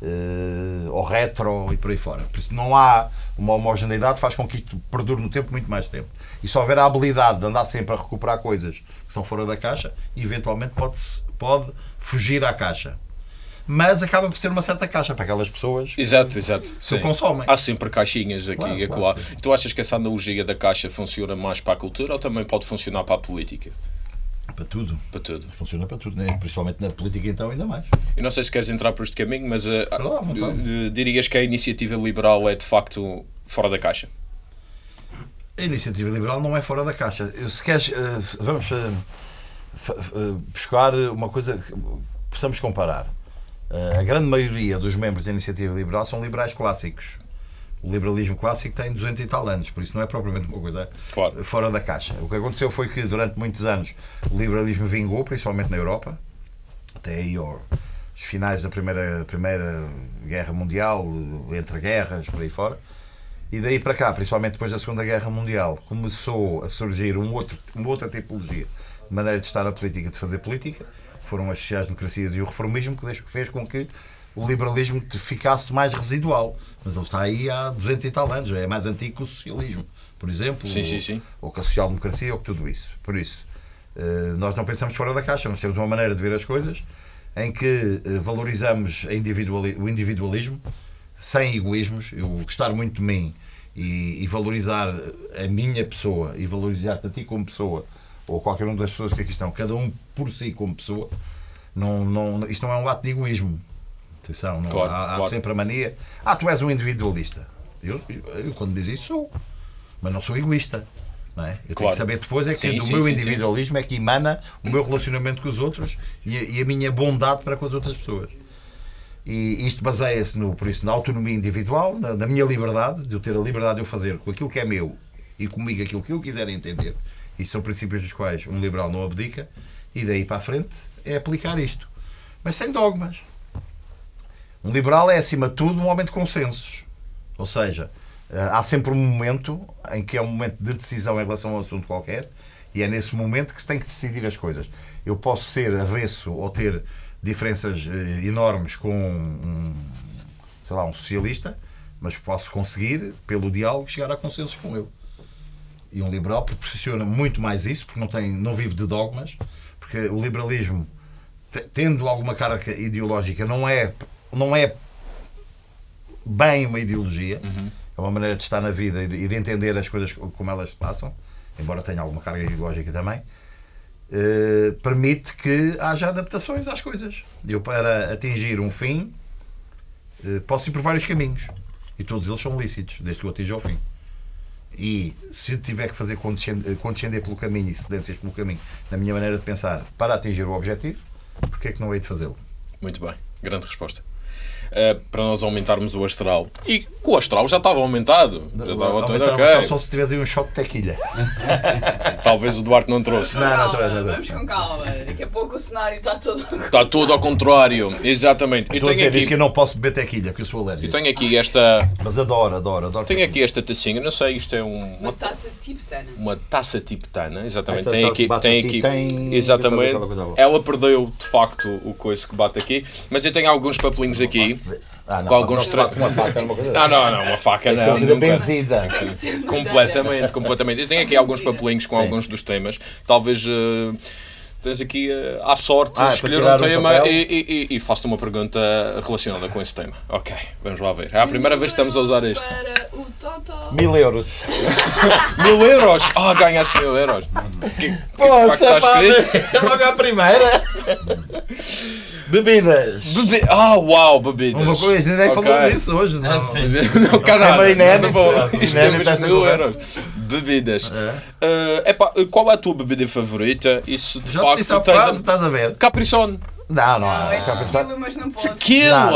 eh, ao retro e por aí fora. Por isso não há uma homogeneidade, faz com que isto perdure no tempo muito mais tempo. E se houver a habilidade de andar sempre a recuperar coisas que são fora da caixa, eventualmente pode, pode fugir à caixa. Mas acaba por ser uma certa caixa para aquelas pessoas Exato, exato. Sim. consomem. Há sempre caixinhas aqui Claro, e claro, acolá. sim. Tu achas que essa analogia da caixa funciona mais para a cultura ou também pode funcionar para a política? para tudo. Para tudo. Funciona para tudo, né? principalmente na política, então, ainda mais. Eu não sei se queres entrar por este caminho, mas lá, eh, dirias que a iniciativa liberal é de facto fora da caixa. A iniciativa liberal não é fora da caixa. Eu, Se queres, eh, vamos eh, buscar uma coisa que possamos comparar. Eh, A grande maioria dos membros da iniciativa liberal são liberais clássicos. O liberalismo clássico tem 200 e tal anos, por isso não é propriamente uma coisa Claro. fora da caixa. O que aconteceu foi que durante muitos anos o liberalismo vingou, principalmente na Europa, até aí aos finais da primeira, primeira Guerra Mundial, entre guerras, por aí fora. E daí para cá, principalmente depois da Segunda Guerra Mundial, começou a surgir um outro, uma outra tipologia maneira de estar na política, de fazer política. Foram as sociais-democracias e o reformismo que fez com que o liberalismo ficasse mais residual. Mas ele está aí há 200 e tal anos, é mais antigo que o socialismo, por exemplo. Sim, ou, sim, sim. ou que a social-democracia, ou que tudo isso. Por isso, eh, nós não pensamos fora da caixa, nós temos uma maneira de ver as coisas em que eh, valorizamos individuali- o individualismo sem egoísmos, eu gostar muito de mim e, e valorizar a minar pessoa e valorizar-te a ti como pessoa ou qualquer uma das pessoas que aqui estão, cada um por si como pessoa, não, não, isto não é um ato de egoísmo. Atenção, não, Claro, há, há claro. sempre a mania. Ah, tu és um individualista. Eu, eu, quando diz isso sou, mas não sou egoísta. Não é? Eu tenho Claro. que saber depois é que Sim, do sim, meu sim. individualismo é que emana o meu relacionamento com os outros e a, e a minha bondade para com as outras pessoas. E isto baseia-se no, por isso, na autonomia individual, na, na minha liberdade, de eu ter a liberdade de eu fazer com aquilo que é meu e comigo aquilo que eu quiser entender. E são princípios dos quais um liberal não abdica. E daí para a frente é aplicar isto. Mas sem dogmas. Um liberal é, acima de tudo, um homem de consensos. Ou seja, eh, há sempre um momento em que é um momento de decisão em relação a um assunto qualquer e é nesse momento que se tem que decidir as coisas. Eu posso ser avesso ou ter diferenças eh, enormes com um, sei lá, um socialista, mas posso conseguir, pelo diálogo, chegar a consensos com ele. E um liberal proporciona muito mais isso, porque não, tem, não vive de dogmas, porque o liberalismo, te- tendo alguma carga ideológica, não é, não é bem uma ideologia, é uma maneira de estar na vida e de, de entender as coisas como elas se passam, embora tenha alguma carga ideológica também, eh, permite que haja adaptações às coisas. Eu, para atingir um fim, eh, posso ir por vários caminhos. E todos eles são lícitos, desde que eu atinja ao fim. E se tiver que fazer condescender, condescender pelo caminho e cedências pelo caminho, na minha maneira de pensar, para atingir o objetivo, porque é que não hei de fazê-lo? Muito bem, grande resposta. Eh, para nós aumentarmos o astral. E que o astral já estava aumentado. Já estava tudo ok. Só se tivesse aí um shot de tequilha. Talvez o Duarte não trouxe. Não, não, não, não, não. vamos com calma. Daqui a pouco o cenário está todo. Está tudo ao contrário. Exatamente. Eu tenho diz que eu aqui, não posso beber tequilha, porque eu sou eu alérgico. tenho aqui esta. Mas adoro, adoro, adoro. Tenho aqui esta tacinha, não sei, isto é um- Uma uma, taça tibetana. uma taça tibetana, exatamente. Essa Tem aqui, tem assim, aqui, tem- exatamente. Ela perdeu de facto o coice que bate aqui, mas eu tenho alguns papelinhos aqui Ah, não, com alguns não, tra... uma faca, uma coisa Não, não, não, uma faca não. Não, nunca. benzida. Completamente, completamente. Eu tenho aqui alguns papelinhos com alguns dos temas. Talvez eh, tens aqui eh, à sorte Ah, é escolher um um tema e, e, e- e faço-te uma pergunta relacionada com esse tema. Ok, vamos lá ver. É a primeira vez que estamos a usar este. Para o Totó. Mil euros. Mil euros! Ah, ganhaste mil euros! Que, que, que Pô, facto está escrito? É logo à primeira. Bebidas. Bebe... Ah, uau, bebidas! Uma coisa, ninguém Ok. falou disso hoje. Não. Não, caralho, É meio inédito. Isto Inédito temos esta mil euros. Bebidas. Eh, epá, qual é a tua bebida favorita? Isso de Já te facto disse há tens. a- estás a ver? Capricorn. Não, não Não, há. é para tequila, mas não pode. Tequila!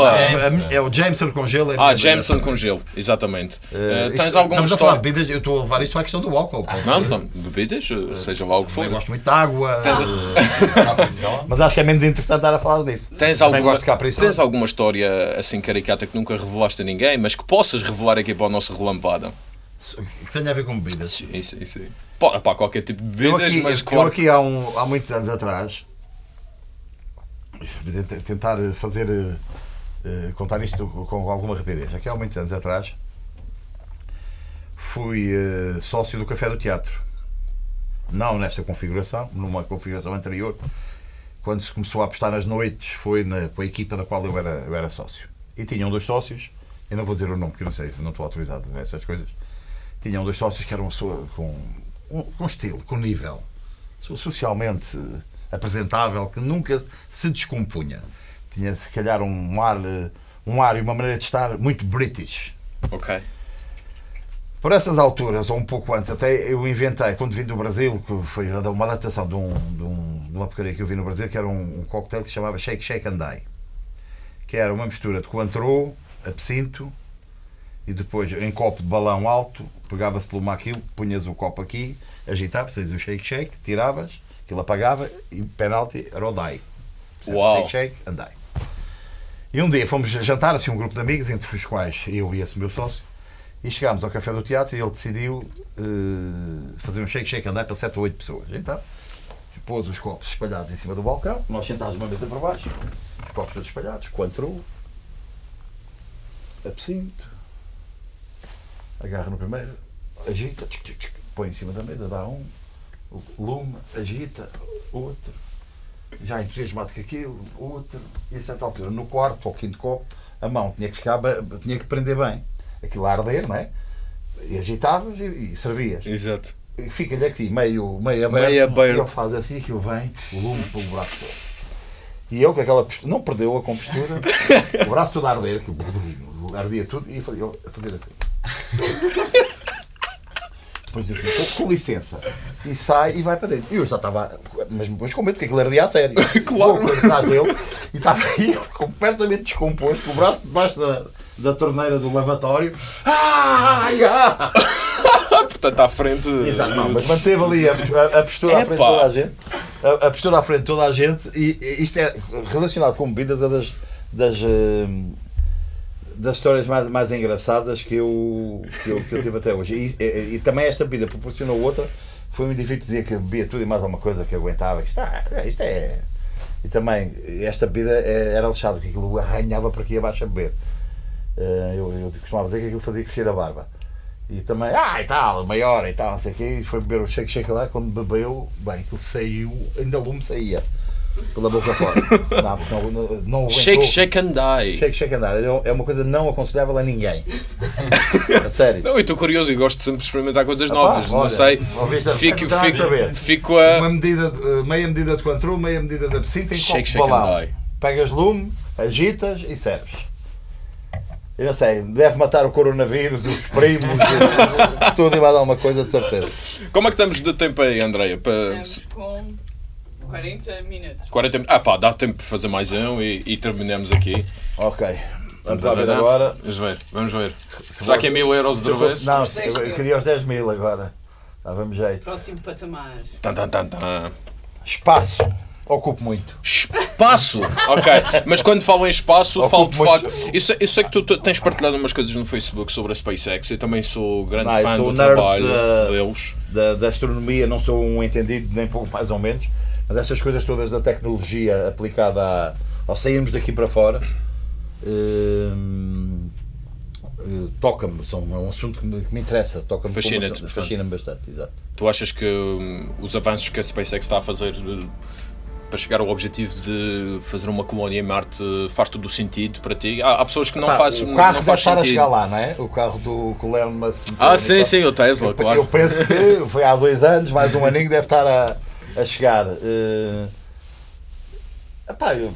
não, é o Jameson com gelo. é Ah, Jameson com gelo, exatamente. Eh, Eh, tens isto- alguma estamos a falar história? de bebidas, eu estou a levar isto à questão do álcool. Não, não, bebidas, eh, seja lá o que for. Eu gosto muito de água. Tens, eh, Mas acho que é menos interessante estar a falar disso. tens Também alguma, de tens alguma história assim caricata que nunca revelaste a ninguém, mas que possas revelar aqui para o nosso relampado? Que tenha a ver com bebidas. Sim, sim, sim. Pá, pá, qualquer tipo de Eu bebidas, aqui, mas eu claro. aqui há, um, há muitos anos atrás, tenta- tentar fazer, eh, eh, contar isto com alguma rapidez. Aqui há muitos anos atrás, fui eh, sócio do Café do Teatro. Não nesta configuração, numa configuração anterior. Quando se começou a apostar nas noites, foi na, com a equipa da qual eu era, eu era sócio. E tinham dois sócios, eu não vou dizer o nome porque eu não sei, não estou autorizado a essas coisas. Tinham dois sócios que eram pessoa com, um- com estilo, com nível, socialmente apresentável, que nunca se descompunha. Tinha se calhar um ar, um ar e uma maneira de estar muito british. Ok. Por essas alturas, ou um pouco antes, até eu inventei, quando vim do Brasil, que foi uma adaptação de, um, de, um- de uma porcaria que eu vi no Brasil, que era um, um cocktail que se chamava Shake Shake and Die. Que era uma mistura de coantro, absinto, e depois em copo de balão alto, pegava-se de uma aquilo, punhas o copo aqui, agitavas, fazes o shake shake, tiravas, aquilo apagava e penalti era o. Portanto, Uau. Shake shake and die. E um dia fomos jantar, assim, um grupo de amigos, entre os quais eu e esse meu sócio, e chegámos ao café do teatro e ele decidiu eh, fazer um shake shake and die para 7 ou 8 pessoas. Então, pôs os copos espalhados em cima do balcão, nós sentámos uma mesa para baixo, os copos todos espalhados, coantro, absinto, agarra no primeiro, agita, põe em cima da mesa, dá um, lume, agita, outro. já entusiasmado com aquilo, outro, e a certa altura, no quarto ou quinto copo, a mão tinha que ficar, tinha que prender bem. Aquilo a arder, não é? E agitavas e, e servias. Exato. Fica-lhe aqui meio, meio aberto. Meio aberto. E ele faz assim, aquilo vem, o lume pelo braço todo. E ele, com aquela postura, não perdeu a compostura, o braço todo a arder, aquilo, ardia tudo, e fazia- a fazer assim. Depois diz assim, com, licença. E sai e vai para dentro. E eu já estava, mas depois com medo, porque aquilo ardia a sério. Claro. Atrás dele e estava ele completamente descomposto, com o braço debaixo da, da torneira do lavatório. Ai, ah! Portanto, à frente. Exato, não, mas manteve ali a, a- a postura à frente de toda a gente. A, a postura à frente de toda a gente. E, e isto é relacionado com bebidas, é das, das, eh, das histórias mais, mais engraçadas que eu, que, eu, que eu tive até hoje. E, e- e também esta bebida proporcionou outra. Foi muito difícil dizer que bebia tudo e mais alguma coisa que aguentava. Isto, ah, isto é. E também, esta bebida eh, era lixado, que aquilo arranhava para aqui abaixo a beber. Eh, Eu, eu costumava dizer que aquilo fazia crescer a barba. E também, ah, e tal, maior e tal, não sei o quê. E foi beber o shake shake lá. Quando bebeu, bem, aquilo saiu, ainda lume saía pela boca fora. Não, não, não, aguentou. Shake, shake and die. Shake, shake andar. É uma coisa não aconselhável a ninguém. A sério. Não, eu estou curioso e gosto sempre de experimentar coisas Ah, novas. não olha, sei. a- Fico, está a fico, fico Uma a. medida, de- eh, meia medida de controle, meia medida de em Shake, shake and balão. die. Pegas lume, agitas e serves. Eu não sei, deve matar o coronavírus, os primos, e- tudo e mais alguma coisa de certeza. Como é que estamos de tempo aí, Andreia? Para Estamos com 40 minutos. 40 minutos. Ah, pá, dá tempo de fazer mais um e, e terminamos aqui. Ok. Vamos lá ver agora. Vamos ver, vamos ver. Será que é mil euros Se fosse- vez? Não, Os 10 eu mil. queria os 10 mil agora. Dava-me jeito. Próximo patamar. Tan, tan, tan, tan. Espaço. Ocupo muito. Espaço! Ok, mas quando falo em espaço, Ocupo falo de muito- facto. Eu sei, eu sei que tu, tu tens partilhado umas coisas no Facebook sobre a SpaceX. Eu também sou grande Não, eu fã sou do nerd trabalho da- deles. da, da astronomia, não sou um entendido, nem pouco mais ou menos, mas essas coisas todas da tecnologia aplicada a, ao sairmos daqui para fora hum, eh, toca-me, é um assunto que me, que me interessa, toca-me fascina-me bastante, exato. Tu achas que hum, os avanços que a SpaceX está a fazer uh, para chegar ao objetivo de fazer uma colónia em Marte faz todo o sentido para ti? Há, há pessoas que não, Pá, faz, o carro não faz estar a chegar lá, não é? O carro do que o Musk Ah, sim, sim, o Tesla, Eu, claro. eu penso que foi há dois anos, mais um aninho deve estar a, a chegar. Eh, epá, eu-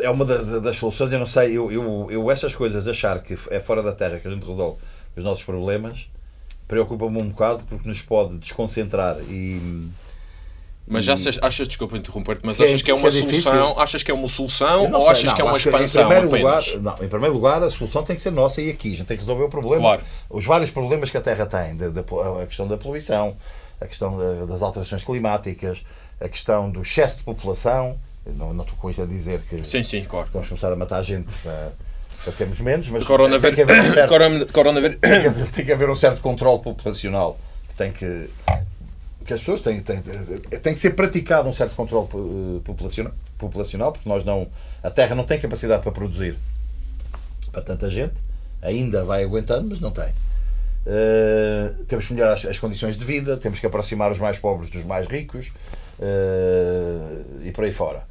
é uma da- da- das soluções, eu não sei, eu, eu, eu essas coisas de achar que é fora da Terra que a gente resolve os nossos problemas preocupa-me um bocado porque nos pode desconcentrar e Mas achas, achas desculpa interromper-te, mas Que é- achas que é que uma é difícil. solução? Achas que é uma solução ou achas não, que é uma expansão em lugar, não, em primeiro lugar, a solução tem que ser nossa e aqui. A gente tem que resolver o problema. Claro. Os vários problemas que a Terra tem, da, da- a questão da poluição, a questão da- das alterações climáticas, a questão do excesso de população. Não, não estou com isto a dizer que Sim, sim, claro. vamos começar a matar gente para, para sermos menos, mas tem que, haver um certo, tem que- haver um certo controle populacional. Que tem que. que as pessoas têm, têm, tem que ser praticado um certo controle eh, populacional, populacional, porque nós não. A Terra não tem capacidade para produzir para tanta gente, ainda vai aguentando, mas não tem. Eh, temos que melhorar as, as condições de vida, temos que aproximar os mais pobres dos mais ricos eh, e por aí fora.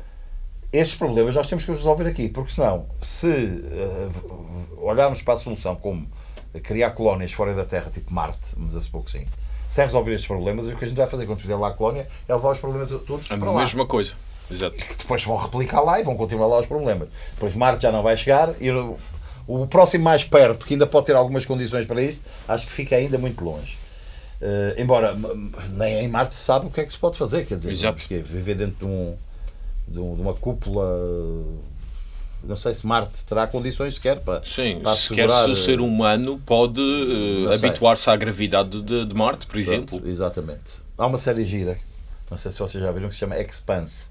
Estes problemas nós temos que resolver aqui, porque senão, se eh, olharmos para a solução como criar colónias fora da Terra, tipo Marte, vamos a supor que sim, sem resolver estes problemas, o que a gente vai fazer quando fizer lá a colónia é levar os problemas todos A para lá mesma coisa. Exato. que depois vão replicar lá e vão continuar lá os problemas. Depois Marte já não vai chegar e o, próximo mais perto, que ainda pode ter algumas condições para isto, acho que fica ainda muito longe. Eh, embora nem em Marte se sabe o que é que se pode fazer, quer dizer, Exato. porque viver dentro de, um, de, um- de uma cúpula, não sei se Marte terá condições sequer para, Sim, para sequer se o ser eh, humano pode sei. habituar-se à gravidade de, de Marte, por exemplo. Pronto, exatamente. Há uma série gira, não sei se vocês já viram, que se chama Expanse,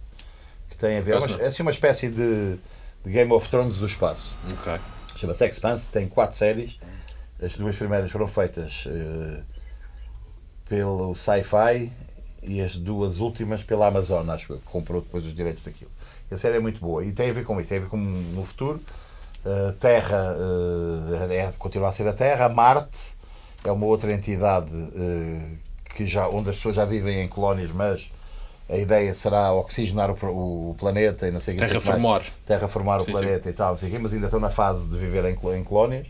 que tem a ver, é, uma, é assim uma espécie de, de Game of Thrones do espaço. Ok. Chama-se Expanse, tem quatro séries. As duas primeiras foram feitas eh, pelo Sci-Fi e as duas últimas pela Amazon, acho que comprou depois os direitos daquilo. E a série é muito boa e tem a ver com isso, tem a ver com no futuro. A Terra eh, é, continua a ser a Terra, Marte é uma outra entidade que já, onde as pessoas já vivem em colónias, mas a ideia será oxigenar o, planeta e não sei o que. o. Terraformar. terraformar Sim, o planeta e tal, não sei mas ainda estão na fase de viver em, em colónias,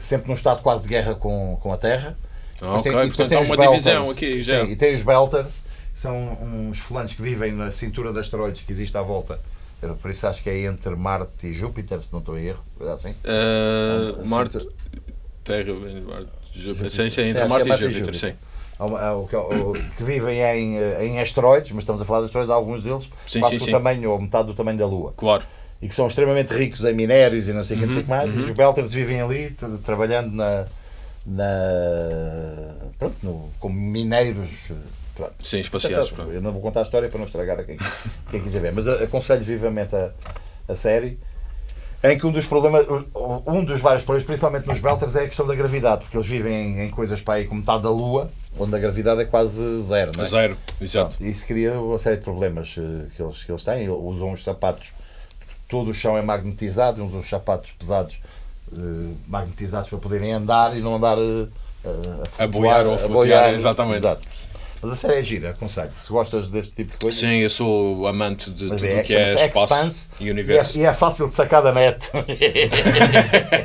sempre num estado quase de guerra com, com a Terra. Ah, Depois tem- e portanto há uma Belters. divisão aqui já. Sim, e tem os Belters, que são uns fulanos que vivem na cintura de asteroides que existe à volta. Por isso acho que é entre Marte e Júpiter, se não estou em erro. coisa Assim. Uh, Marte, sim, Terra, Marte, Júpiter. Sim, sim, Sim, entre Marte e é Marte e Júpiter, sim. Júpiter. Há o que, o- vivem em, eh, em asteroides, mas estamos a falar de asteroides, alguns deles Sim, quase sim, do sim. tamanho ou metade do tamanho da Lua. Claro. e que são extremamente ricos em minérios e não sei o que, não sei o que mais. Uhum, E os Belters vivem ali, trabalhando na, na pronto, no, como mineiros. eh, Pronto. Sim, espaciais. Portanto, pronto. Eu não vou contar a história para não estragar a quem, quem quiser ver, mas aconselho vivamente a, a série. Em que um dos problemas, o- um dos vários problemas, principalmente nos Belters, é a questão da gravidade, porque eles vivem em, coisas para aí como metade da Lua, onde a gravidade é quase zero. Não é? Zero, exato. Pronto, Isso cria uma série de problemas eh, que eles, que eles têm. Usam os sapatos, todo o chão é magnetizado, usam os sapatos pesados eh, magnetizados para poderem andar e não andar eh, a, A boiar ou a flutuar, exatamente. Exato. Mas a série é gira, aconselho. Se gostas deste tipo de coisa. Sim, eu sou amante de tudo o que é chama-se espaço Expanse e e é, universo. e é fácil de sacar da net.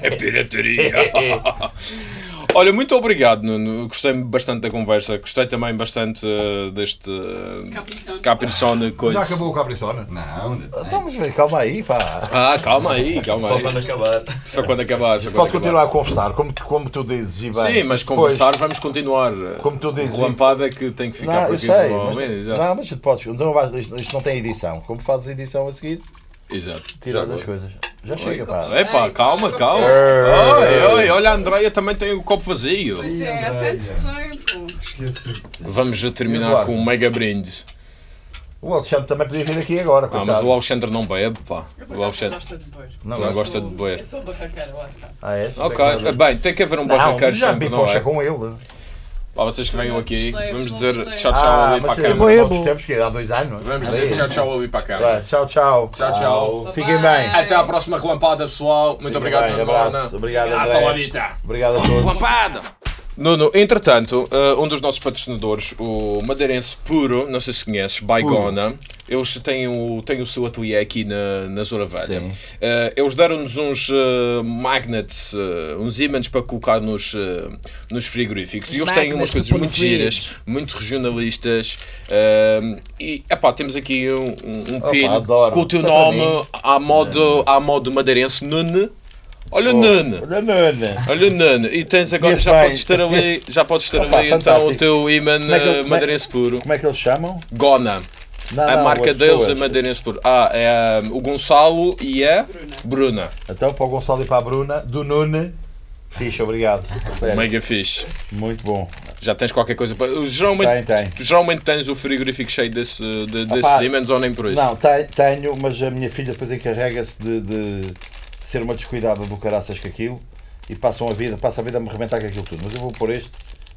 É pirataria. Olha, muito obrigado, Nuno. Gostei bastante da conversa. Gostei também bastante eh, deste uh, Capricorn. Coisa. Já acabou o Capricorn? Não. Então, mas vê, calma aí, pá. Ah, calma aí, calma Só aí. quando acabar. Só quando acabar. Só quando Pode acabar. continuar a conversar, como, como tu dizes, e bem. Sim, mas Pois, conversar vamos continuar. Como tu dizes, Relampada que tem que ficar Não, por eu aqui sei, mas, não, mas tu podes, não vais, isto, isto não tem edição. Como fazes edição a seguir, Exato. tiras as coisas. Já chega, pá. Epá, calma, calma. Ei. Oi, oi, olha, a Andreia também tem o copo vazio. Pois é, há tanto tempo. Esqueci. Vamos terminar Eduardo? com um mega brinde. O Alexandre também podia vir aqui agora. Ah, mas o Alexandre não bebe, pá. O Alexandre gosto de beber. Não, não gosta de beber. Eu sou barraqueira lá de casa. Ah, é? Ok, bem, tem que haver um barraqueiro sempre, não é? com ele. Lá vocês que venham aqui, vamos dizer tchau, tchau Ah, ali para a bom. tempos que há dois anos. Vamos dizer tchau, tchau ali para a câmara. Vai, tchau, tchau. Tchau, tchau. Fiquem bem. Até à próxima relampada, pessoal. Muito Fiquem obrigado, bem, Nuno. abraço. Obrigado, Hasta la vista. Obrigado a todos. Lampada. Nuno, entretanto, uh, um dos nossos patrocinadores, o madeirense Puro, não sei se conheces, Baigona, eles têm o, têm o seu ateliê aqui na, na Zona Velha. Uh, eles deram-nos uns uh, magnets, uns ímãs para colocar nos, nos frigoríficos. E eles têm umas coisas muito giras, muito regionalistas. e, epá, temos aqui um, um, um Opa, pino adoro. com o teu para nome à modo, à modo madeirense, Nuno. Olha o Nuno. Olha, Nana. Olha, Nuno, e tens agora, já bem. podes ter ali, já podes ter Opa, ali então o teu imã é é- madeirense puro. Como é que eles chamam? Gona. Não, a não, marca deles é madeirense puro. Ah, é ah, o Gonçalo e a Bruna. Então, para o Gonçalo e para a Bruna, do Nune. Fixe, obrigado. Mega fixe. Muito bom. Já tens qualquer coisa para. Geralmente, Tem, tem. Geralmente tens o frigorífico cheio desse, de, desses Opa, ímãs ou nem por isso? Não, te- tenho, mas a minha filha depois encarrega-se de, de ser uma descuidada do caraças com aquilo e passam a vida, passa a vida a me arrebentar com aquilo tudo. Mas eu vou pôr este.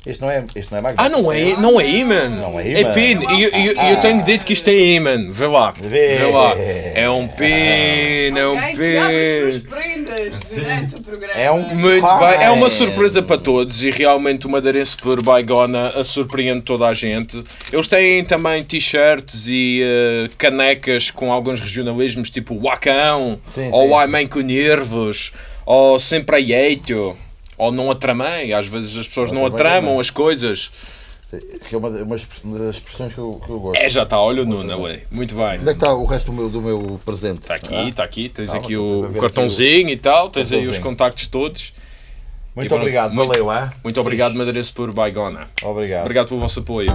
Este não é, este não é magnético. Ah, não é, não é imã? Não é É imã. pino. E eu, eu- eu tenho dito que isto é imã. Vê lá. Vê. Vê lá. É um é um suas pino. prendas durante o programa. É um- Muito Ah, bem, é uma é. surpresa para todos e realmente o Madeirense por Baigona a surpreende toda a gente. Eles têm também t-shirts e eh, canecas com alguns regionalismos, tipo Wacão, Sim, ou sim. Ai Mãe com Nervos, ou Sempre a Eito, ou Não Atramei. Às vezes as pessoas não atramam também. as coisas. Que é uma, das expressões que eu, que eu gosto. É, já está, olha o Nuno ali. Muito bem. Onde é que está o resto do meu, do meu presente? Está aqui, está aqui, tens Calma, aqui estou a o ver aqui cartãozinho e tal, tens aí os Cartãozinho. contactos todos. Muito E obrigado, muito- valeu, hein? Muito obrigado, Madeirense por Baigona. Obrigado. Obrigado pelo vosso apoio.